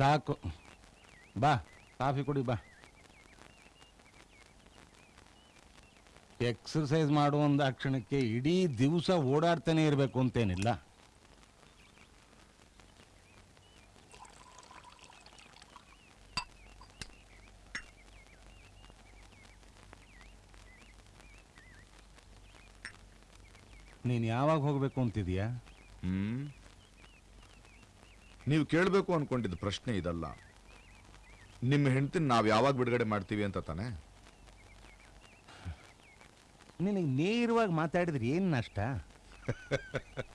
ಸಾಕು. ಬಾ, ಕಾಫಿ ಕುಡಿ, ಬಾ. ಎಕ್ಸರ್ಸೈಸ್ ಮಾಡುವಂಥ ಕ್ಷಣಕ್ಕೆ ಇಡೀ ದಿವಸ ಓಡಾಡ್ತಾನೆ ಇರಬೇಕು ಅಂತೇನಿಲ್ಲ. ನೀನು ಯಾವಾಗ ಹೋಗಬೇಕು ಅಂತಿದೀಯಾ? ಹ್ಮ್? ನೀವು ಕೇಳಬೇಕು ಅನ್ಕೊಂಡಿದ್ದ ಪ್ರಶ್ನೆ ಇದಲ್ಲ. ನಿಮ್ಮ ಹೆಂಡತಿನ ನಾವು ಯಾವಾಗ ಬಿಡುಗಡೆ ಮಾಡ್ತೀವಿ ಅಂತ ತಾನೆ? ನಿನಗೆ ನೇರವಾಗಿ ಮಾತಾಡಿದ್ರೆ ಏನು ನಷ್ಟ?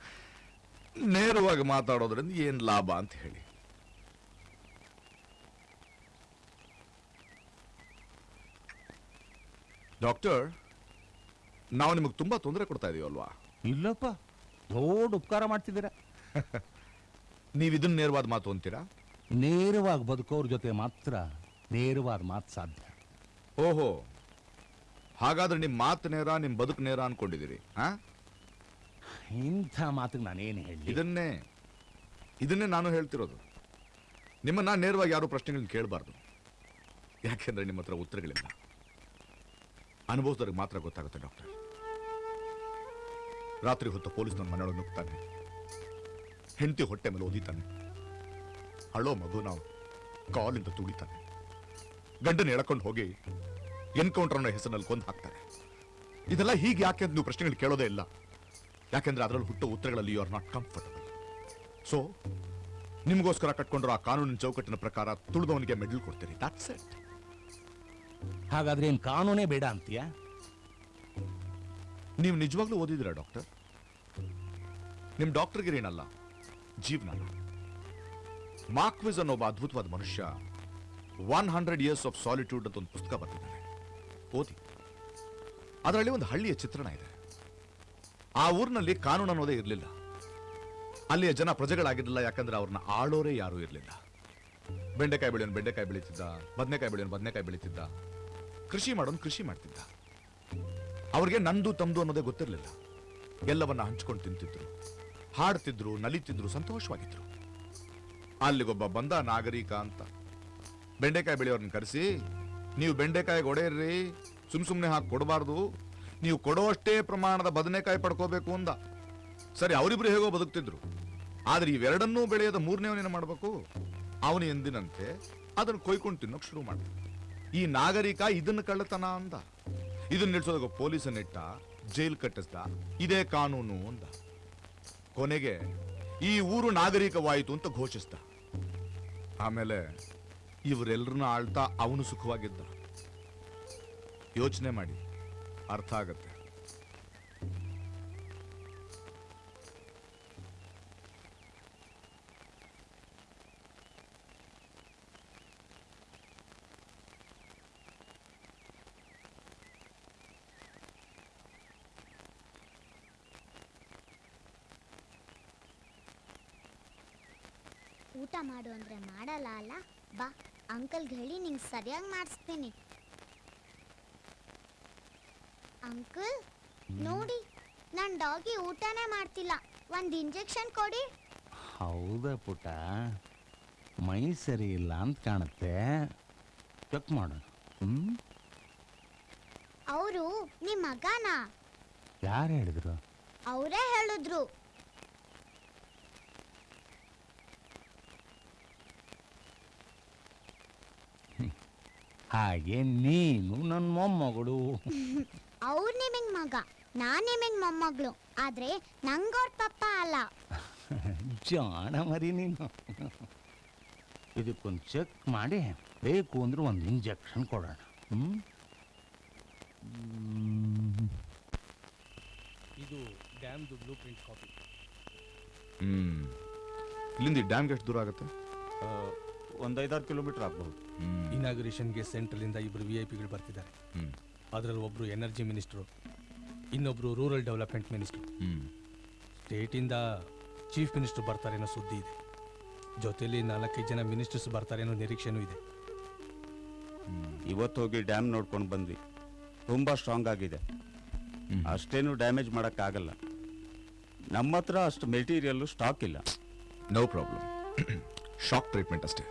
ನೇರವಾಗಿ ಮಾತಾಡೋದ್ರಿಂದ ಏನು ಲಾಭ ಅಂತ ಹೇಳಿ. ಡಾಕ್ಟರ್ ನಾವು ನಿಮಗೆ ತುಂಬಾ ತೊಂದರೆ ಕೊಡ್ತಾ ಇದೀವಲ್ವಾ? ಇಲ್ಲಪ್ಪ ದೊಡ್ಡ ಉಪಕಾರ ಮಾಡ್ತಿದ್ದೀರಾ. ನೀವು ಇದನ್ನ ನೇರವಾದ ಮಾತು ಅಂತೀರಾ? ನೇರವಾಗಿ ಬದುಕೋರ ಜೊತೆ ಮಾತ್ರ ನೇರವಾದ ಮಾತು ಸಾಧ್ಯ. ಓಹೋ ಹಾಗಾದ್ರೆ ನಿಮ್ಮ ಮಾತು ನೇರ ನಿಮ್ಮ ಬದುಕು ನೇರ ಅನ್ಕೊಂಡಿದ್ದೀರಿ ಹಾ? ಇಂಥ ಮಾತಿಗೆ ನಾನೇನು ಹೇಳಿ? ಇದನ್ನೇ ಇದನ್ನೇ ನಾನು ಹೇಳ್ತಿರೋದು. ನಿಮ್ಮನ್ನ ನೇರವಾಗಿ ಯಾರು ಪ್ರಶ್ನೆಗಳನ್ನ ಕೇಳಬಾರ್ದು. ಯಾಕೆಂದ್ರೆ ನಿಮ್ಮ ಹತ್ರ ಉತ್ತರಗಳಿಲ್ಲ. ಅನುಭವದವ್ರಿಗೆ ಮಾತ್ರ ಗೊತ್ತಾಗುತ್ತೆ ಡಾಕ್ಟರ್. ರಾತ್ರಿ ಹೊತ್ತು ಪೊಲೀಸ್ ನನ್ನ ಮನೆಯೊಳಗೆ ನುಗ್ತಾನೆ ಹೆಂಡತಿ ಹೊಟ್ಟೆ ಮೇಲೆ ಓದಿತಾನೆ. ಅಳೋ ಮಗು ನಾವು ಕಾಲಿಂದ ತುಳಿತಾನೆ. ಗಂಡನ ಎಳಕೊಂಡು ಹೋಗಿ ಎನ್ಕೌಂಟರ್ ಅನ್ನೋ ಹೆಸರಿನಲ್ಲಿ ಕೊಂದು ಹಾಕ್ತಾರೆ. ಇದೆಲ್ಲ ಹೀಗೆ ಯಾಕೆ ಅಂತ ನೀವು ಪ್ರಶ್ನೆಗಳು ಕೇಳೋದೇ ಇಲ್ಲ. ಯಾಕೆಂದ್ರೆ ಅದರಲ್ಲಿ ಹುಟ್ಟೋ ಉತ್ತರಗಳಲ್ಲಿ you are not comfortable so ನಿಮಗೋಸ್ಕರ ಕಟ್ಕೊಂಡಿರೋ ಆ ಕಾನೂನಿನ ಚೌಕಟ್ಟಿನ ಪ್ರಕಾರ ತುಳಿದವನಿಗೆ ಮೆಡಲ್ ಕೊಡ್ತೀರಿ ದಟ್ಸ್ ಇಟ್ ಹಾಗಾದ್ರೆ ಏನು ಕಾನೂನೇ ಬೇಡ ಅಂತೀಯ? ನೀವು ನಿಜವಾಗ್ಲೂ ಓದಿದಿರಾ ಡಾಕ್ಟರ್ ನಿಮ್ ಡಾಕ್ಟರ್ಗಿರೇನಲ್ಲ ಜೀವನ. ಮಾಕ್ವಿಸ್ ಅನ್ನೋ ಒಬ್ಬ ಅದ್ಭುತವಾದ ಮನುಷ್ಯ one hundred years of solitude ಅಂತ ಒಂದು ಪುಸ್ತಕ ಬರೆದಿದ್ದಾನೆ. ಓದಿ. ಅದರಲ್ಲಿ ಒಂದು ಹಳ್ಳಿಯ ಚಿತ್ರಣ ಇದೆ. ಆ ಊರಿನಲ್ಲಿ ಕಾನೂನು ಅನ್ನೋದೇ ಇರಲಿಲ್ಲ. ಅಲ್ಲಿಯ ಜನ ಪ್ರಜೆಗಳಾಗಿರಲಿಲ್ಲ, ಯಾಕಂದ್ರೆ ಅವ್ರನ್ನ ಆಳೋರೇ ಯಾರೂ ಇರಲಿಲ್ಲ. ಬೆಂಡೆಕಾಯಿ ಬೆಳೆಯೋನ್ ಬೆಂಡೆಕಾಯಿ ಬೆಳೀತಿದ್ದ, ಬದನೆಕಾಯಿ ಬೆಳೆಯೋನ್ ಬದನೆಕಾಯಿ ಬೆಳೀತಿದ್ದ, ಕೃಷಿ ಮಾಡೋನ್ ಕೃಷಿ ಮಾಡ್ತಿದ್ದ. ಅವ್ರಿಗೆ ನಂದು, ತಮ್ದು ಅನ್ನೋದೇ ಗೊತ್ತಿರಲಿಲ್ಲ. ಎಲ್ಲವನ್ನ ಹಂಚ್ಕೊಂಡು ತಿಂತಿದ್ರು. ಹಾಡ್ತಿದ್ರು, ನಲಿತಿದ್ರು, ಸಂತೋಷವಾಗಿದ್ರು. ಅಲ್ಲಿಗೊಬ್ಬ ಬಂದ ನಾಗರಿಕ ಅಂತ. ಬೆಂಡೆಕಾಯಿ ಬೆಳೆಯೋರ್ನ ಕರೆಸಿ, ನೀವು ಬೆಂಡೆಕಾಯಿ ಒಡೆಯರ್ರಿ, ಸುಮ್ ಸುಮ್ಮನೆ ಹಾಕಿ ಕೊಡಬಾರ್ದು, ನೀವು ಕೊಡೋಷ್ಟೇ ಪ್ರಮಾಣದ ಬದನೆಕಾಯಿ ಪಡ್ಕೋಬೇಕು ಅಂದ. ಸರಿ, ಅವರಿಬ್ರು ಹೇಗೋ ಬದುಕ್ತಿದ್ರು. ಆದ್ರೆ ಇವೆರಡನ್ನೂ ಬೆಳೆಯದ ಮೂರನೇವನೇನು ಮಾಡಬೇಕು. ಅವನು ಎಂದಿನಂತೆ ಅದನ್ನು ಕೊಯ್ಕೊಂಡು ತಿನ್ನೋಕ್ ಶುರು ಮಾಡ ಈ ನಾಗರಿಕ ಇದನ್ನ ಕಳ್ಳತನ ಅಂದ. ಇದನ್ನ ನಿಲ್ಸೋದಾಗ ಪೊಲೀಸನ್ನಿಟ್ಟ ಜೈಲ್ ಕಟ್ಟಿಸ್ದ, ಇದೇ ಕಾನೂನು ಅಂದ. ಕೊನೆಗೆ ಈ ಊರು ನಾಗರಿಕವಾಯಿತು ಅಂತ ಘೋಷಿಸ್ದ. ಆಮೇಲೆ ಇವರೆಲ್ಲರನ್ನ ಆಳ್ತಾ ಅವನು ಸುಖವಾಗಿದ್ದ. ಯೋಚನೆ ಮಾಡಿ. ಅರ್ಥ ಆಗತ್ತೆ. ಊಟ ಮಾಡು ಅಂದ್ರೆ ಮಾಡಲ್ಲ ಅಲ್ಲ? ಬಾ ಅಂಕಲ್ಗೆ ಹೇಳಿ ನಿಂಗೆ ಸರಿಯಾಗಿ ಮಾಡಿಸ್ತೀನಿ. ಅಂಕಲ್ ನೋಡಿ ನನ್ನ ಡಾಗಿ ಊಟನೇ ಮಾಡ್ತಿಲ್ಲ. ಒಂದು ಇಂಜೆಕ್ಷನ್ ಕೊಡಿ. ಹೌದಾ ಪುಟ ಮೈ ಸರಿ ಇಲ್ಲ ಅಂತ ಕಾಣುತ್ತೆ. ಚೆಕ್ ಮಾಡು. ಹ್ಮ್? ಅವರು ನಿಮ್ಮ ಮಗನಾ? ಯಾರು ಹೇಳಿದ್ರು? ಅವರೇ ಹೇಳಿದ್ರು. ಹಾಗೆ ನೀನು ನನ್ನ ಮೊಮ್ಮಗಳು. ಅವ್ರು ನಿಮಗೆ ಮಗ ನಾನು ನಿಮಗೆ ಮೊಮ್ಮಗಳು ಆದ್ರೆ ನಂಗವ್ರ ಪಪ್ಪ ಅಲ್ಲ. ಜಾಣ ಮರಿ ನೀನು. ಇದಕ್ಕೊಂದು ಚೆಕ್ ಮಾಡಿ ಬೇಕು ಅಂದ್ರೆ ಒಂದು ಇಂಜೆಕ್ಷನ್ ಕೊಡೋಣ. ಹ್ಮ್? ಹ್ಮ್. ಇದು ಡ್ಯಾಮ್ದು ಬ್ಲೂ ಪ್ರಿಂಟ್ ಕಾಪಿ ಹ್ಮ್. ಇಲ್ಲಿಂದ ಈ ಡ್ಯಾಮ್ಗೆ ಎಷ್ಟು ದೂರ ಆಗುತ್ತೆ? ಒಂದು ಐದಾರು ಕಿಲೋಮೀಟರ್ ಆಗ್ಬಹುದು. ಇನಾಗ್ರೇಷನ್ಗೆ ಸೆಂಟ್ರಲಿಂದ ಇಬ್ಬರು ವಿ ಐ ಪಿಗಳು ಬರ್ತಿದ್ದಾರೆ. ಅದರಲ್ಲಿ ಒಬ್ಬರು ಎನರ್ಜಿ ಮಿನಿಸ್ಟ್ರು ಇನ್ನೊಬ್ಬರು ರೂರಲ್ ಡೆವಲಪ್ಮೆಂಟ್ ಮಿನಿಸ್ಟ್ರು ಸ್ಟೇಟಿಂದ ಚೀಫ್ ಮಿನಿಸ್ಟರ್ ಬರ್ತಾರೆ ಅನ್ನೋ ಸುದ್ದಿ ಇದೆ. ಜೊತೆಲಿ ನಾಲ್ಕೈದು ಜನ ಮಿನಿಸ್ಟರ್ಸ್ ಬರ್ತಾರೆ ಅನ್ನೋ ನಿರೀಕ್ಷೆನೂ ಇದೆ. ಇವತ್ತು ಹೋಗಿ ಡ್ಯಾಮ್ ನೋಡ್ಕೊಂಡು ಬಂದ್ವಿ. ತುಂಬ ಸ್ಟ್ರಾಂಗ್ ಆಗಿದೆ. ಅಷ್ಟೇನು ಡ್ಯಾಮೇಜ್ ಮಾಡೋಕ್ಕಾಗಲ್ಲ. ನಮ್ಮ ಹತ್ರ ಅಷ್ಟು ಮೆಟೀರಿಯಲ್ಲು ಸ್ಟಾಕ್ ಇಲ್ಲ. ನೋ ಪ್ರಾಬ್ಲಮ್ ಶಾಕ್ ಟ್ರೀಟ್ಮೆಂಟ್ ಅಷ್ಟೇ.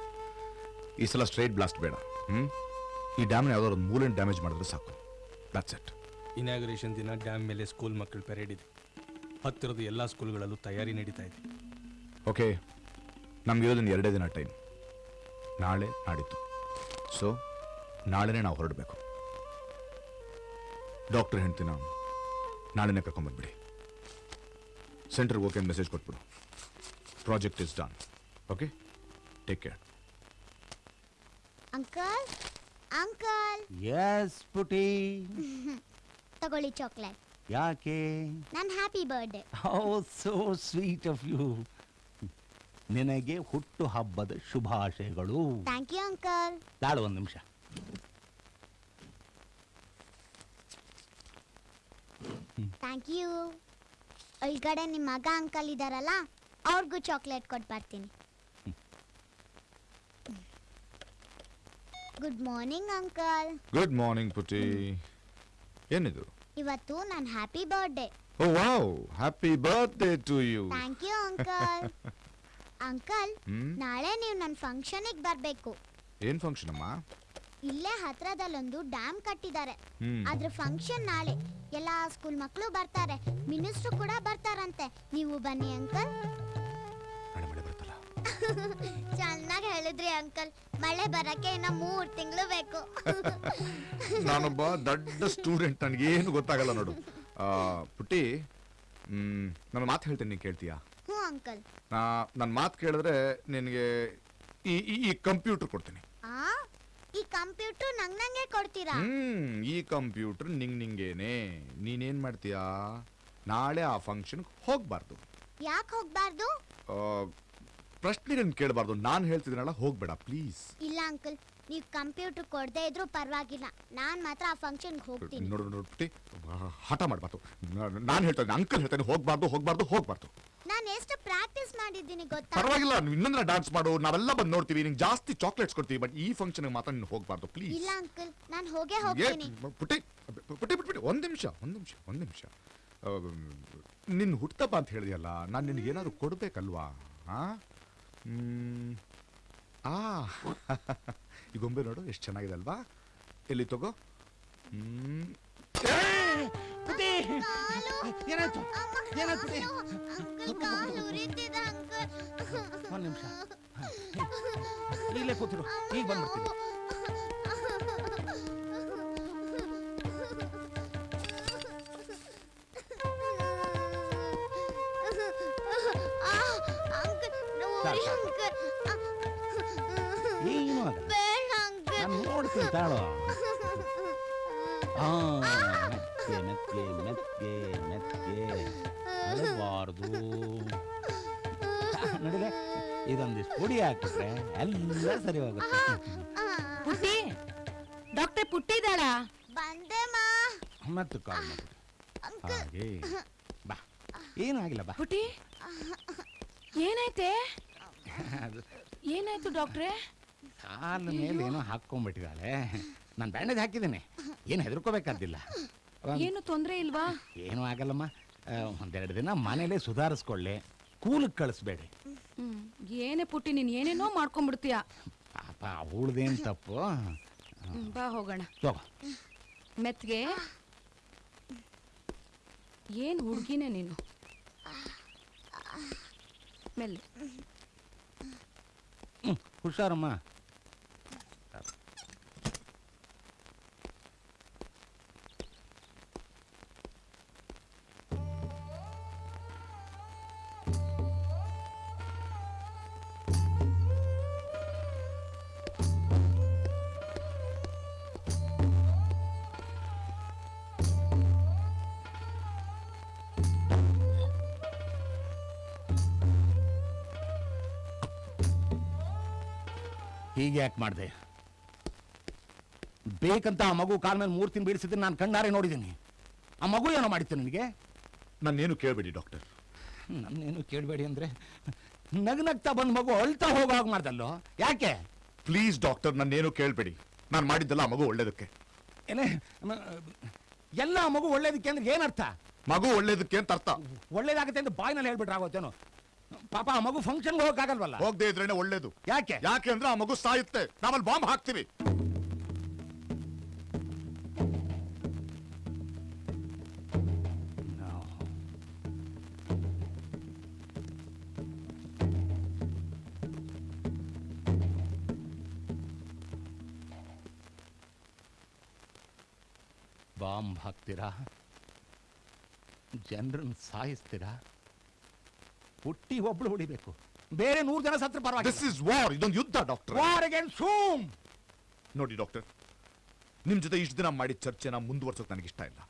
ಈ ಸಲ ಸ್ಟ್ರೈಟ್ ಬ್ಲಾಸ್ಟ್ ಬೇಡ. ಹ್ಮ್? ಈ ಡ್ಯಾಮ್ನ ಯಾವ್ದಾದ್ರು ಒಂದು ಮೂಲೆನ್ ಡ್ಯಾಮೇಜ್ ಮಾಡಿದ್ರೆ ಸಾಕು. ದಟ್ಸ್ ಇಟ್ ಇನಾಗ್ರೇಷನ್ ದಿನ ಡ್ಯಾಮ್ ಮೇಲೆ ಸ್ಕೂಲ್ ಮಕ್ಕಳು ಪೆರೇಡ್ ಇದೆ. ಹತ್ತಿರದ ಎಲ್ಲ ಸ್ಕೂಲ್ಗಳಲ್ಲೂ ತಯಾರಿ ನಡೀತಾ ಇದೆ. ಓಕೆ ನಮಗಿರೋದನ್ನ ಎರಡೇ ದಿನ ಟೈಮ್ ನಾಳೆ ನಾಡಿದ್ದು. ಸೊ ನಾಳೆನೇ ನಾವು ಹೊರಡಬೇಕು. ಡಾಕ್ಟರ್ ನಾವು ನಾಳೆನೇ ಕರ್ಕೊಂಬಂದ್ಬಿಡಿ ಸೆಂಟ್ರಿಗೆ ಓಕೆ ಮೆಸೇಜ್ ಕೊಟ್ಬಿಡು. Project is done okay take care uncle uncle yes Puti ತಗೊಳ್ಳಿ ಚಾಕ್ಲೇಟ್ ಯಾಕೆ? ನನ್ನ happy birthday oh so sweet of you ನಿನಗೆ ಹುಟ್ಟು ಹಬ್ಬದ ಶುಭಾಶಯಗಳು. ಥ್ಯಾಂಕ್ ಯು ಅಂಕಲ್ ತಾಳು ಒಂದು ನಿಮಿಷ. ಥ್ಯಾಂಕ್ ಯು ಒಳಗಡೆ ನಿಮ್ಮ ಮಗ ಅಂಕಲ್ ಇದ್ದಾರಲ್ಲ ಅವ್ರಿಗೂ ಚಾಕ್ಲೇಟ್ ಕೊಟ್ಟು ಬರ್ತೀನಿ. Good morning uncle good morning Puti ಏನಿದು? ಇವತ್ತು ನನ್ನ happy birthday oh wow. Happy birthday to you thank you uncle uncle ಹ್ಮ್? ನಾಳೆ ನೀವು ನನ್ನ ಫಂಕ್ಷನಿಗೆ ಬರಬೇಕು. ಏನ್ ಫಂಕ್ಷನ್ ಅಮ್ಮ? ಇಲ್ಲೇ ಹತ್ರದಲ್ಲೊಂದು ಡ್ಯಾಮ್ ಕಟ್ಟಿದ್ದಾರೆ. ಹ್ಮ್. ಅದ್ರ ಫಂಕ್ಷನ್ ನಾಳೆ. ಎಲ್ಲಾ ಸ್ಕೂಲ್ ಮಕ್ಕಳು ಬರ್ತಾರೆ. ಮಿನಿಸ್ಟ್ರು ಕೂಡ ಬರ್ತಾರಂತೆ. ನೀವು ಬನ್ನಿ ಅಂಕಲ್ ಚೆನ್ನಾಗಿ ಹೇಳಿದ್ರಿ ಅಂಕಲ್. ಮಳೆ ಬರಕ್ಕೆ ಇನ್ನ ಮೂರ್ ತಿಂಗಳು ಬೇಕು. ನಾನೊಬ್ಬ ದೊಡ್ಡ ಸ್ಟೂಡೆಂಟ್ ನನಗೇನು ಗೊತ್ತಾಗಲ್ಲ ನೋಡು. ಆ, ಪುಟ್ಟಿ ನನ್ನ ಮಾತು ಹೇಳ್ತೀನಿ ನೀನು ಕೇಳ್ತೀಯಾ? ಹ್ಞೂ ಅಂಕಲ್. ನಾ ನನ್ನ ಮಾತು ಕೇಳಿದ್ರೆ ನಿನಗೆ ಈ ಈ- ಈ ಕಂಪ್ಯೂಟರ್ ಕೊಡ್ತೀನಿ. ಆ ಈ ಕಂಪ್ಯೂಟರ್ ನಂಗ್ ನಂಗೆ ಕೊಡ್ತೀರಾ? ಹ್ಮ್ ಈ ಕಂಪ್ಯೂಟರ್ ನಿಂಗ್ ನಿಂಗೇನೆ. ನೀನೇನ್ ಮಾಡ್ತೀಯಾ? ನಾಳೆ ಆ ಫಂಕ್ಷನ್ಗೆ ಹೋಗ್ಬಾರ್ದು. ಯಾಕೆ ಹೋಗ್ಬಾರ್ದು? ಆ, ಪ್ರಶ್ನೆಗಳನ್ನ ಕೇಳಬಾರ್ದು. ನಾನು ಹೇಳ್ತಿದ್ದೀನಲ್ಲ ಹೋಗ್ಬೇಡ ಪ್ಲೀಸ್ ಇಲ್ಲ ಅಂಕಲ್ ನೀವು ಕಂಪ್ಯೂಟರ್ ಕೊಡದೇ ಇದ್ರೂ ಪರವಾಗಿಲ್ಲ. ನಾನ್ ಮಾತ್ರ ಆ ಫಂಕ್ಷನ್ಗೆ ಹೋಗ್ತೀನಿ. ನೋಡು ನೋಡು ಪುಟ್ಟಿ ಹಠ ಮಾಡಬಾರ್ದು. ನಾನು ಹೇಳ್ತೇನೆ ಅಂಕಲ್ ಹೇಳ್ತೇನೆ ಹೋಗ್ಬಾರ್ದು ಹೋಗ್ಬಾರ್ದು ಹೋಗ್ಬಾರ್ದು. ನಾನು ಎಷ್ಟು ಪ್ರಾಕ್ಟೀಸ್ ಮಾಡಿದ್ದೀನಿ ಗೊತ್ತಾ? ಪರವಾಗಿಲ್ಲ ನೀವು ಇನ್ನೊಂದಿನ ಡಾನ್ಸ್ ಮಾಡು ನಾವೆಲ್ಲ ಬಂದು ನೋಡ್ತೀವಿ ನಿಂಗೆ ಜಾಸ್ತಿ ಚಾಕ್ಲೇಟ್ಸ್ ಕೊಡ್ತೀವಿ ಬಟ್ ಈ ಫಂಕ್ಷನ್ ಮಾತ್ರ ನೀನು ಹೋಗ್ಬಾರ್ದು ಪ್ಲೀಸ್ ಇಲ್ಲ ಅಂಕಲ್ ನಾನು ಹೋಗೇ ಹೋಗ್ತೀನಿ. ಪುಟ್ಟಿ ಪುಟ್ಟಿ ಪುಟ್ಟಿ ಒಂದು ನಿಮಿಷ ಒಂದು ನಿಮಿಷ ಒಂದು ನಿಮಿಷ. ನಿನ್ನ ಹುಟ್ಟಪ್ಪ ಅಂತ ಹೇಳಿದೆಯಲ್ಲ ನಾನು ನಿನಗೆ ಏನಾದ್ರು ಕೊಡ್ಬೇಕಲ್ವಾ? ಹ್ಮ್. ಆ ಈ ಗೊಂಬೆ ನೋಡು ಎಷ್ಟು ಚೆನ್ನಾಗಿದೆ ಅಲ್ವಾ? ಎಲ್ಲಿ ತಗೋ? ಹ್ಮ್. ಏನಾಯ್ತು? ಒಂದು ನಿಮಿಷ. ಇಲ್ಲೇ ಕೂತಿರು ಈಗ ಬಂದ್ಬಿಡ್ತೀನಿ. ನೋಡ್ತೀನಿ ತಾಳು ಆ ಮೆತ್ತೆ ಮೆತ್ಗೆ ಮೆತ್ಗೆ ಮೆತ್ಗೆ ಅಳಬಾರ್ದು. ನಡಿಲೆ ಇದೊಂದಿಷ್ಟು ಪುಡಿ ಹಾಕಿದ್ರೆ ಎಲ್ಲ ಸರಿ ಹೋಗುತ್ತೆ. ಪುಟ್ಟಿ ಡಾಕ್ಟರ್ ಪುಟ್ಟಿದಾಳ ಬಂದೆ ಮಾ. ಮತ್ತೆ ಕಾಲ್ ಹಾಗೆ. ಬಾ. ಏನಾಗಿಲ್ಲ ಬಾ. ಪುಟ್ಟಿ ಏನಾಯ್ತೆ? ಏನಾಯ್ತು ಡಾಕ್ಟ್ರೇ? ಕಾಲ ಮೇಲೆ ಏನೋ ಹಾಕೊಂಡ್ಬಿಟ್ಟಿದ್ದಾಳೆ ನಾನು ಬ್ಯಾಂಡೇಜ್ ಹಾಕಿದ್ದೀನಿ. ಏನು ಹೆದರ್ಕೋಬೇಕಾದಿಲ್ಲ ಏನು ತೊಂದ್ರೆ ಇಲ್ವಾ? ಏನೂ ಆಗಲ್ಲಮ್ಮ. ಒಂದೆರಡು ದಿನ ಮನೇಲೆ ಸುಧಾರಿಸ್ಕೊಳ್ಳಿ. ಕೂಲಿಗೆ ಕಳಿಸ್ಬೇಡಿ ಏನೇ ಪುಟ್ಟಿ ನೀನು ಏನೇನೋ ಮಾಡ್ಕೊಂಡ್ಬಿಡ್ತೀಯ. ಪಾಪ ಅವಳದೇನು ತಪ್ಪು? ಬಾ ಹೋಗೋಣ. ತಗೋ ಮೆತ್ಗೆ. ಏನ್ ಹುಡುಗಿನೇ ನೀನು? ಮೆಲ್ಲೆ. ಹುಷಾರಮ್ಮ. ಹೀಗೆ ಯಾಕೆ ಮಾಡಿದೆ? ಬೇಕಂತ ಆ ಮಗು ಕಾಲ ಮೇಲೆ ಮೂರು ತಿಂಗಳು ಬೀಳಿಸಿದ್ರೆ ನಾನು ಕಣ್ಣಾರೆ ನೋಡಿದ್ದೀನಿ. ಆ ಮಗು ಏನೋ ಮಾಡಿತ್ತು ನನಗೆ? ನನ್ನೇನು ಕೇಳಬೇಡಿ ಡಾಕ್ಟರ್. ನನ್ನೇನು ಕೇಳಬೇಡಿ ಅಂದರೆ ನಗ್ನಗ್ತಾ ಬಂದ ಮಗು ಅಳ್ತಾ ಹೋಗೋ ಹಾಗೆ ಮಾಡ್ದಲ್ಲೋ? ಯಾಕೆ? ಪ್ಲೀಸ್ ಡಾಕ್ಟರ್ ನನ್ನೇನು ಕೇಳಬೇಡಿ. ನಾನು ಮಾಡಿದ್ದಲ್ಲ ಆ ಮಗು ಒಳ್ಳೇದಕ್ಕೆ. ಏನೇ ಎಲ್ಲ ಮಗು ಒಳ್ಳೇದಕ್ಕೆ ಅಂದ್ರೆ ಏನರ್ಥ ಮಗು ಒಳ್ಳೇದಕ್ಕೆ ಅಂತ ಅರ್ಥ. ಒಳ್ಳೇದಾಗುತ್ತೆ ಅಂತ ಬಾಯಿನಲ್ಲಿ ಹೇಳ್ಬಿಟ್ರೆ ಆಗೋತ್ತೇನೋ? ಪಾಪ ಆ ಮಗು ಫಂಕ್ಷನ್ಗೆ ಹೋಗಕ್ಕಾಗಲ್ವಲ್ಲ? ಹೋಗದೆ ಇದ್ರೇನೆ ಒಳ್ಳೇದು. ಯಾಕೆ? ಯಾಕೆ ಅಂದ್ರೆ ಆ ಮಗು ಸಾಯುತ್ತೆ. ನಾವಲ್ಲಿ ಬಾಂಬ್ ಹಾಕ್ತೀವಿ. ಬಾಂಬ್ ಹಾಕ್ತೀರಾ? ಜನರನ್ನು ಸಾಯಿಸ್ತೀರಾ? ಹುಟ್ಟಿ ಒಬ್ಳು ಹೊಡಿಬೇಕು. ಬೇರೆ ನೂರ್ ಜನ ಸತ್ರ ಪರವಾಗಿ ದಿಸ್ ಇಸ್ ವಾರ್ ಇದೊಂದು ಯುದ್ಧ ಡಾಕ್ಟರ್ ವಾರ್ ನೋಡಿ ಡಾಕ್ಟರ್ ನಿಮ್ ಜೊತೆ ಇಷ್ಟು ದಿನ ಮಾಡಿದ ಚರ್ಚೆನ ಮುಂದುವರ್ಸೋಕೆ ನನಗೆ ಇಷ್ಟ ಇಲ್ಲ.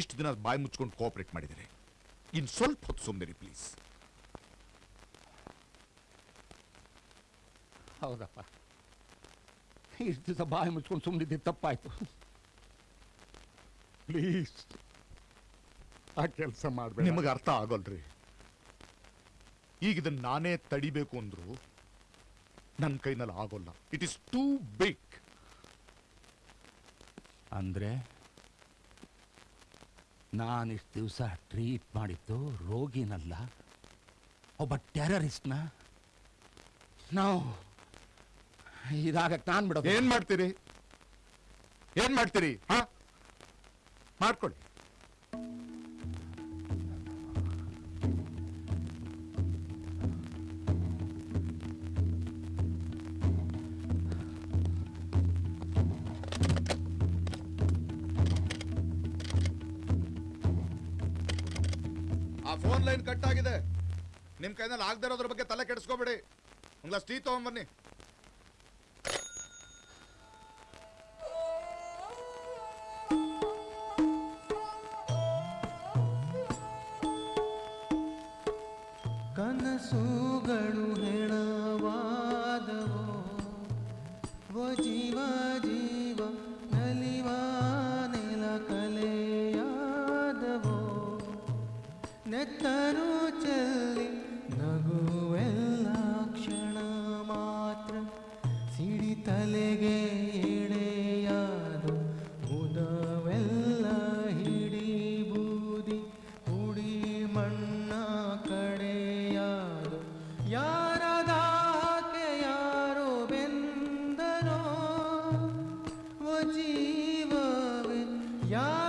ಇಷ್ಟು ದಿನ ಬಾಯಿ ಮುಚ್ಕೊಂಡು ಕೋಆಪರೇಟ್ ಮಾಡಿದರೆ. ಇನ್ ಸ್ವಲ್ಪ ಹೊತ್ತು ಸುಮ್ಮನೆ ಪ್ಲೀಸ್ ಹೌದಪ್ಪ. ಇಷ್ಟು ದಿವಸ ಬಾಯಿ ಮುಚ್ಕೊಂಡು ಸುಮ್ಮನಿದ್ದು ತಪ್ಪಾಯ್ತು. ಪ್ಲೀಸ್ ಆ ಕೆಲಸ ಮಾಡಬೇಡಿ. ನಿಮಗೆ ಅರ್ಥ ಆಗೋಲ್ರಿ. ಈಗ ಇದನ್ನ ನಾನೇ ತಡಿಬೇಕು ಅಂದ್ರು ನನ್ನ ಕೈನಲ್ಲಿ ಆಗೋಲ್ಲ. ಇಟ್ ಇಸ್ ಟೂ ಬಿಗ್ ಅಂದ್ರೆ ನಾನಿಷ್ಟು ದಿವಸ ಟ್ರೀಟ್ ಮಾಡಿದ್ದು ರೋಗಿನಲ್ಲ ಒಬ್ಬ ಟೆರರಿಸ್ಟ್ನ ನಾವು ಇದಾಗ ನಾನು ಬಿಡೋದು. ಏನ್ ಮಾಡ್ತೀರಿ? ಏನ್ ಮಾಡ್ತೀರಿ? ಹಾ? ಮಾಡ್ಕೊಳ್ಳಿ. ಲೈನ್ ಕಟ್ ಆಗಿದೆ. ನಿಮ್ ಕೈನಲ್ಲಿ ಆಗದೆ ಇರೋದ್ರ ಬಗ್ಗೆ ತಲೆ ಕೆಡಿಸ್ಕೋಬೇಡಿ. ಒಂದ್ ಗ್ಲಾಸ್ ಟೀ ತಗೊಂಬನ್ನಿ Yeah.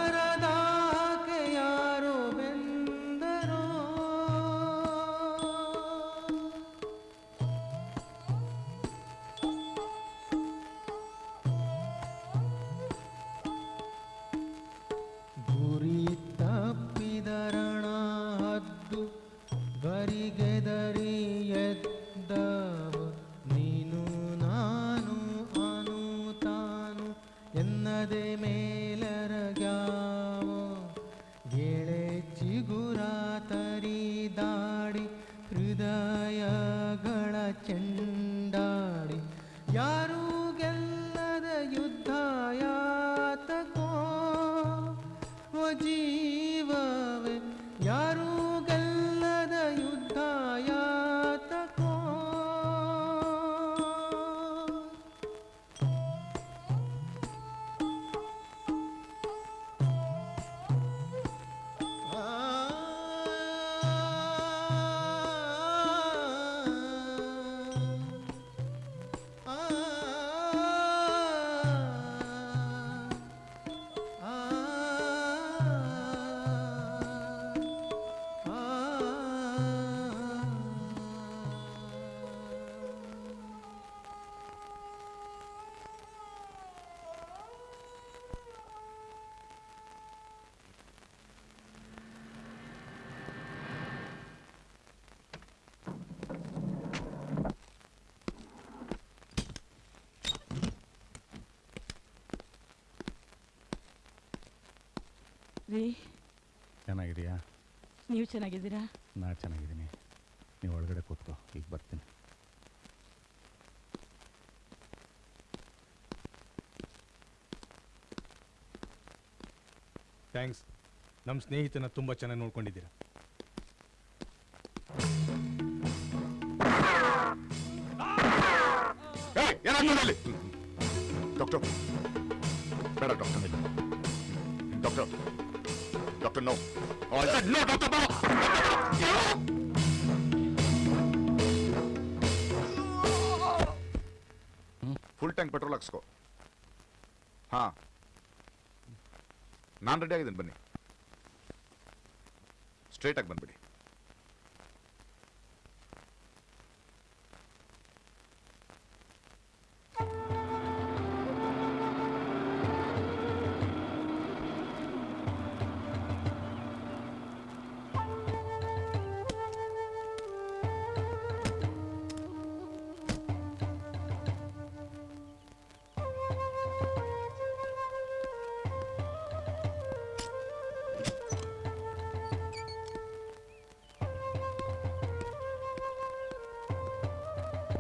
ರೀ. ಚೆನ್ನಾಗಿದೆಯಾ ನೀವು ಚೆನ್ನಾಗಿದ್ದೀರಾ? ನಾ ಚೆನ್ನಾಗಿದ್ದೀನಿ. ನೀವು ಒಳಗಡೆ ಕೂತ್ಕೋ ಈಗ ಬರ್ತೀನಿ. ಥ್ಯಾಂಕ್ಸ್. ನಮ್ಮ ಸ್ನೇಹಿತನ ತುಂಬ ಚೆನ್ನಾಗಿ ನೋಡ್ಕೊಂಡಿದ್ದೀರಾ. ಡಾಕ್ಟರ್. ಬೇಡ ಡಾಕ್ಟರ್. ಡಾಕ್ಟರ್. ಬೇಡ doctor I said no Doctor, doctor full tank petrol ಹಾಕ್ಸ್ಕೋ. ಹಾ. ನಾನು ರೆಡಿ ಆಗಿದ್ದೀನಿ ಬನ್ನಿ. ಸ್ಟ್ರೇಟ್ ಆಗಿ ಬಂದ್ಬಿಡಿ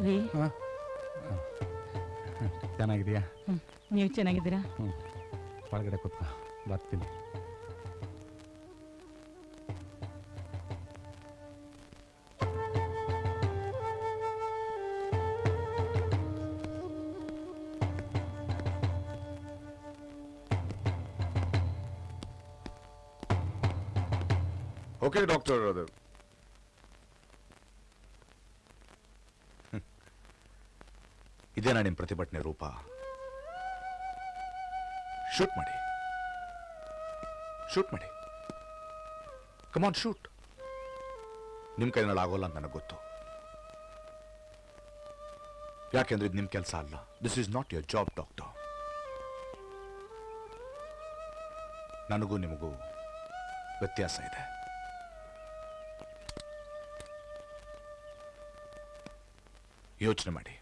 ರೀ ಚೆನ್ನಾಗಿದೆಯಾ? ನೀವು ಚೆನ್ನಾಗಿದ್ದೀರಾ? ಹ್ಞೂ ಒಳಗಡೆ ಕೂತ್ಕೋ. ಬರ್ತೀನಿ. ಓಕೆ ಡಾಕ್ಟರ್ ಅದು ಇದೇನಾ ನಿಮ್ಮ ಪ್ರತಿಭಟನೆ ರೂಪ. ಶೂಟ್ ಮಾಡಿ. ಶೂಟ್ ಮಾಡಿ. ಕಮಾನ್ ಶೂಟ್ ನಿಮ್ಮ ಕೈನಲ್ಲಿ ಆಗೋಲ್ಲ ಅಂತ ನನಗೆ ಗೊತ್ತು. ಯಾಕೆಂದ್ರೆ ಇದು ನಿಮ್ಮ ಕೆಲಸ ಅಲ್ಲ. This is not your job doctor ನನಗೂ ನಿಮಗೂ ವ್ಯತ್ಯಾಸ ಇದೆ. ಯೋಚನೆ ಮಾಡಿ.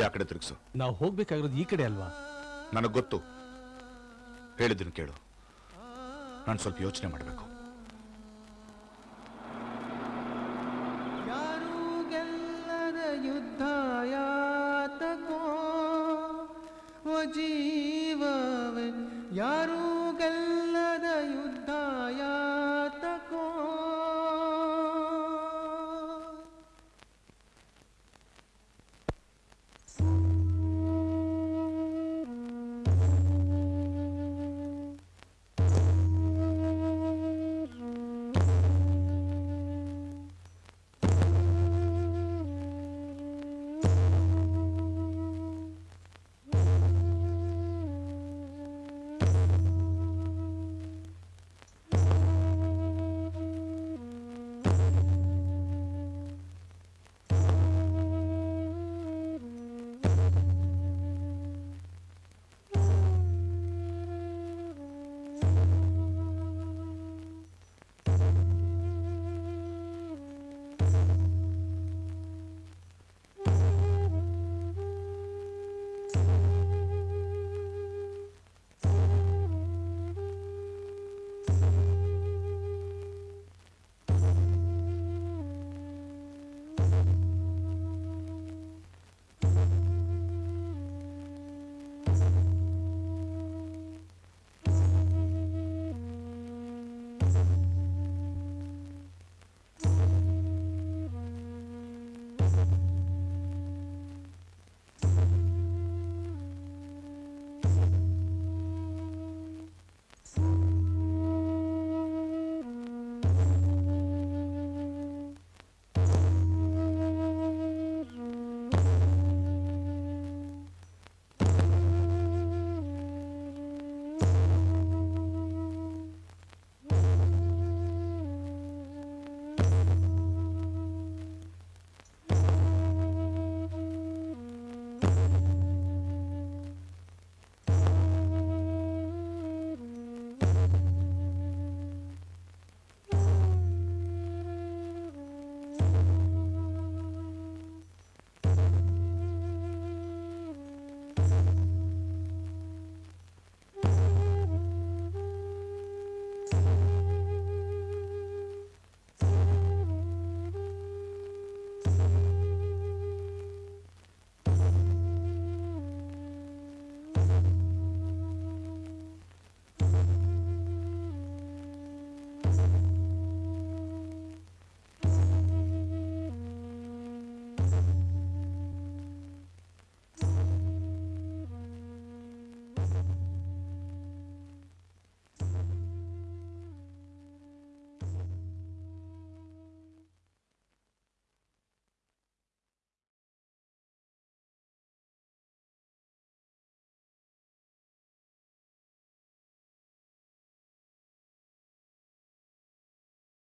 ಗಾಡಿ ಆ ಕಡೆ ತಿರುಗಿಸು. ನಾವು ಹೋಗ್ಬೇಕಾಗಿರೋದು ಈ ಕಡೆ ಅಲ್ವಾ? ನನಗೆ ಗೊತ್ತು. ಹೇಳಿದ್ರು ಕೇಳು. ನಾನು ಸ್ವಲ್ಪ ಯೋಚನೆ ಮಾಡಬೇಕು.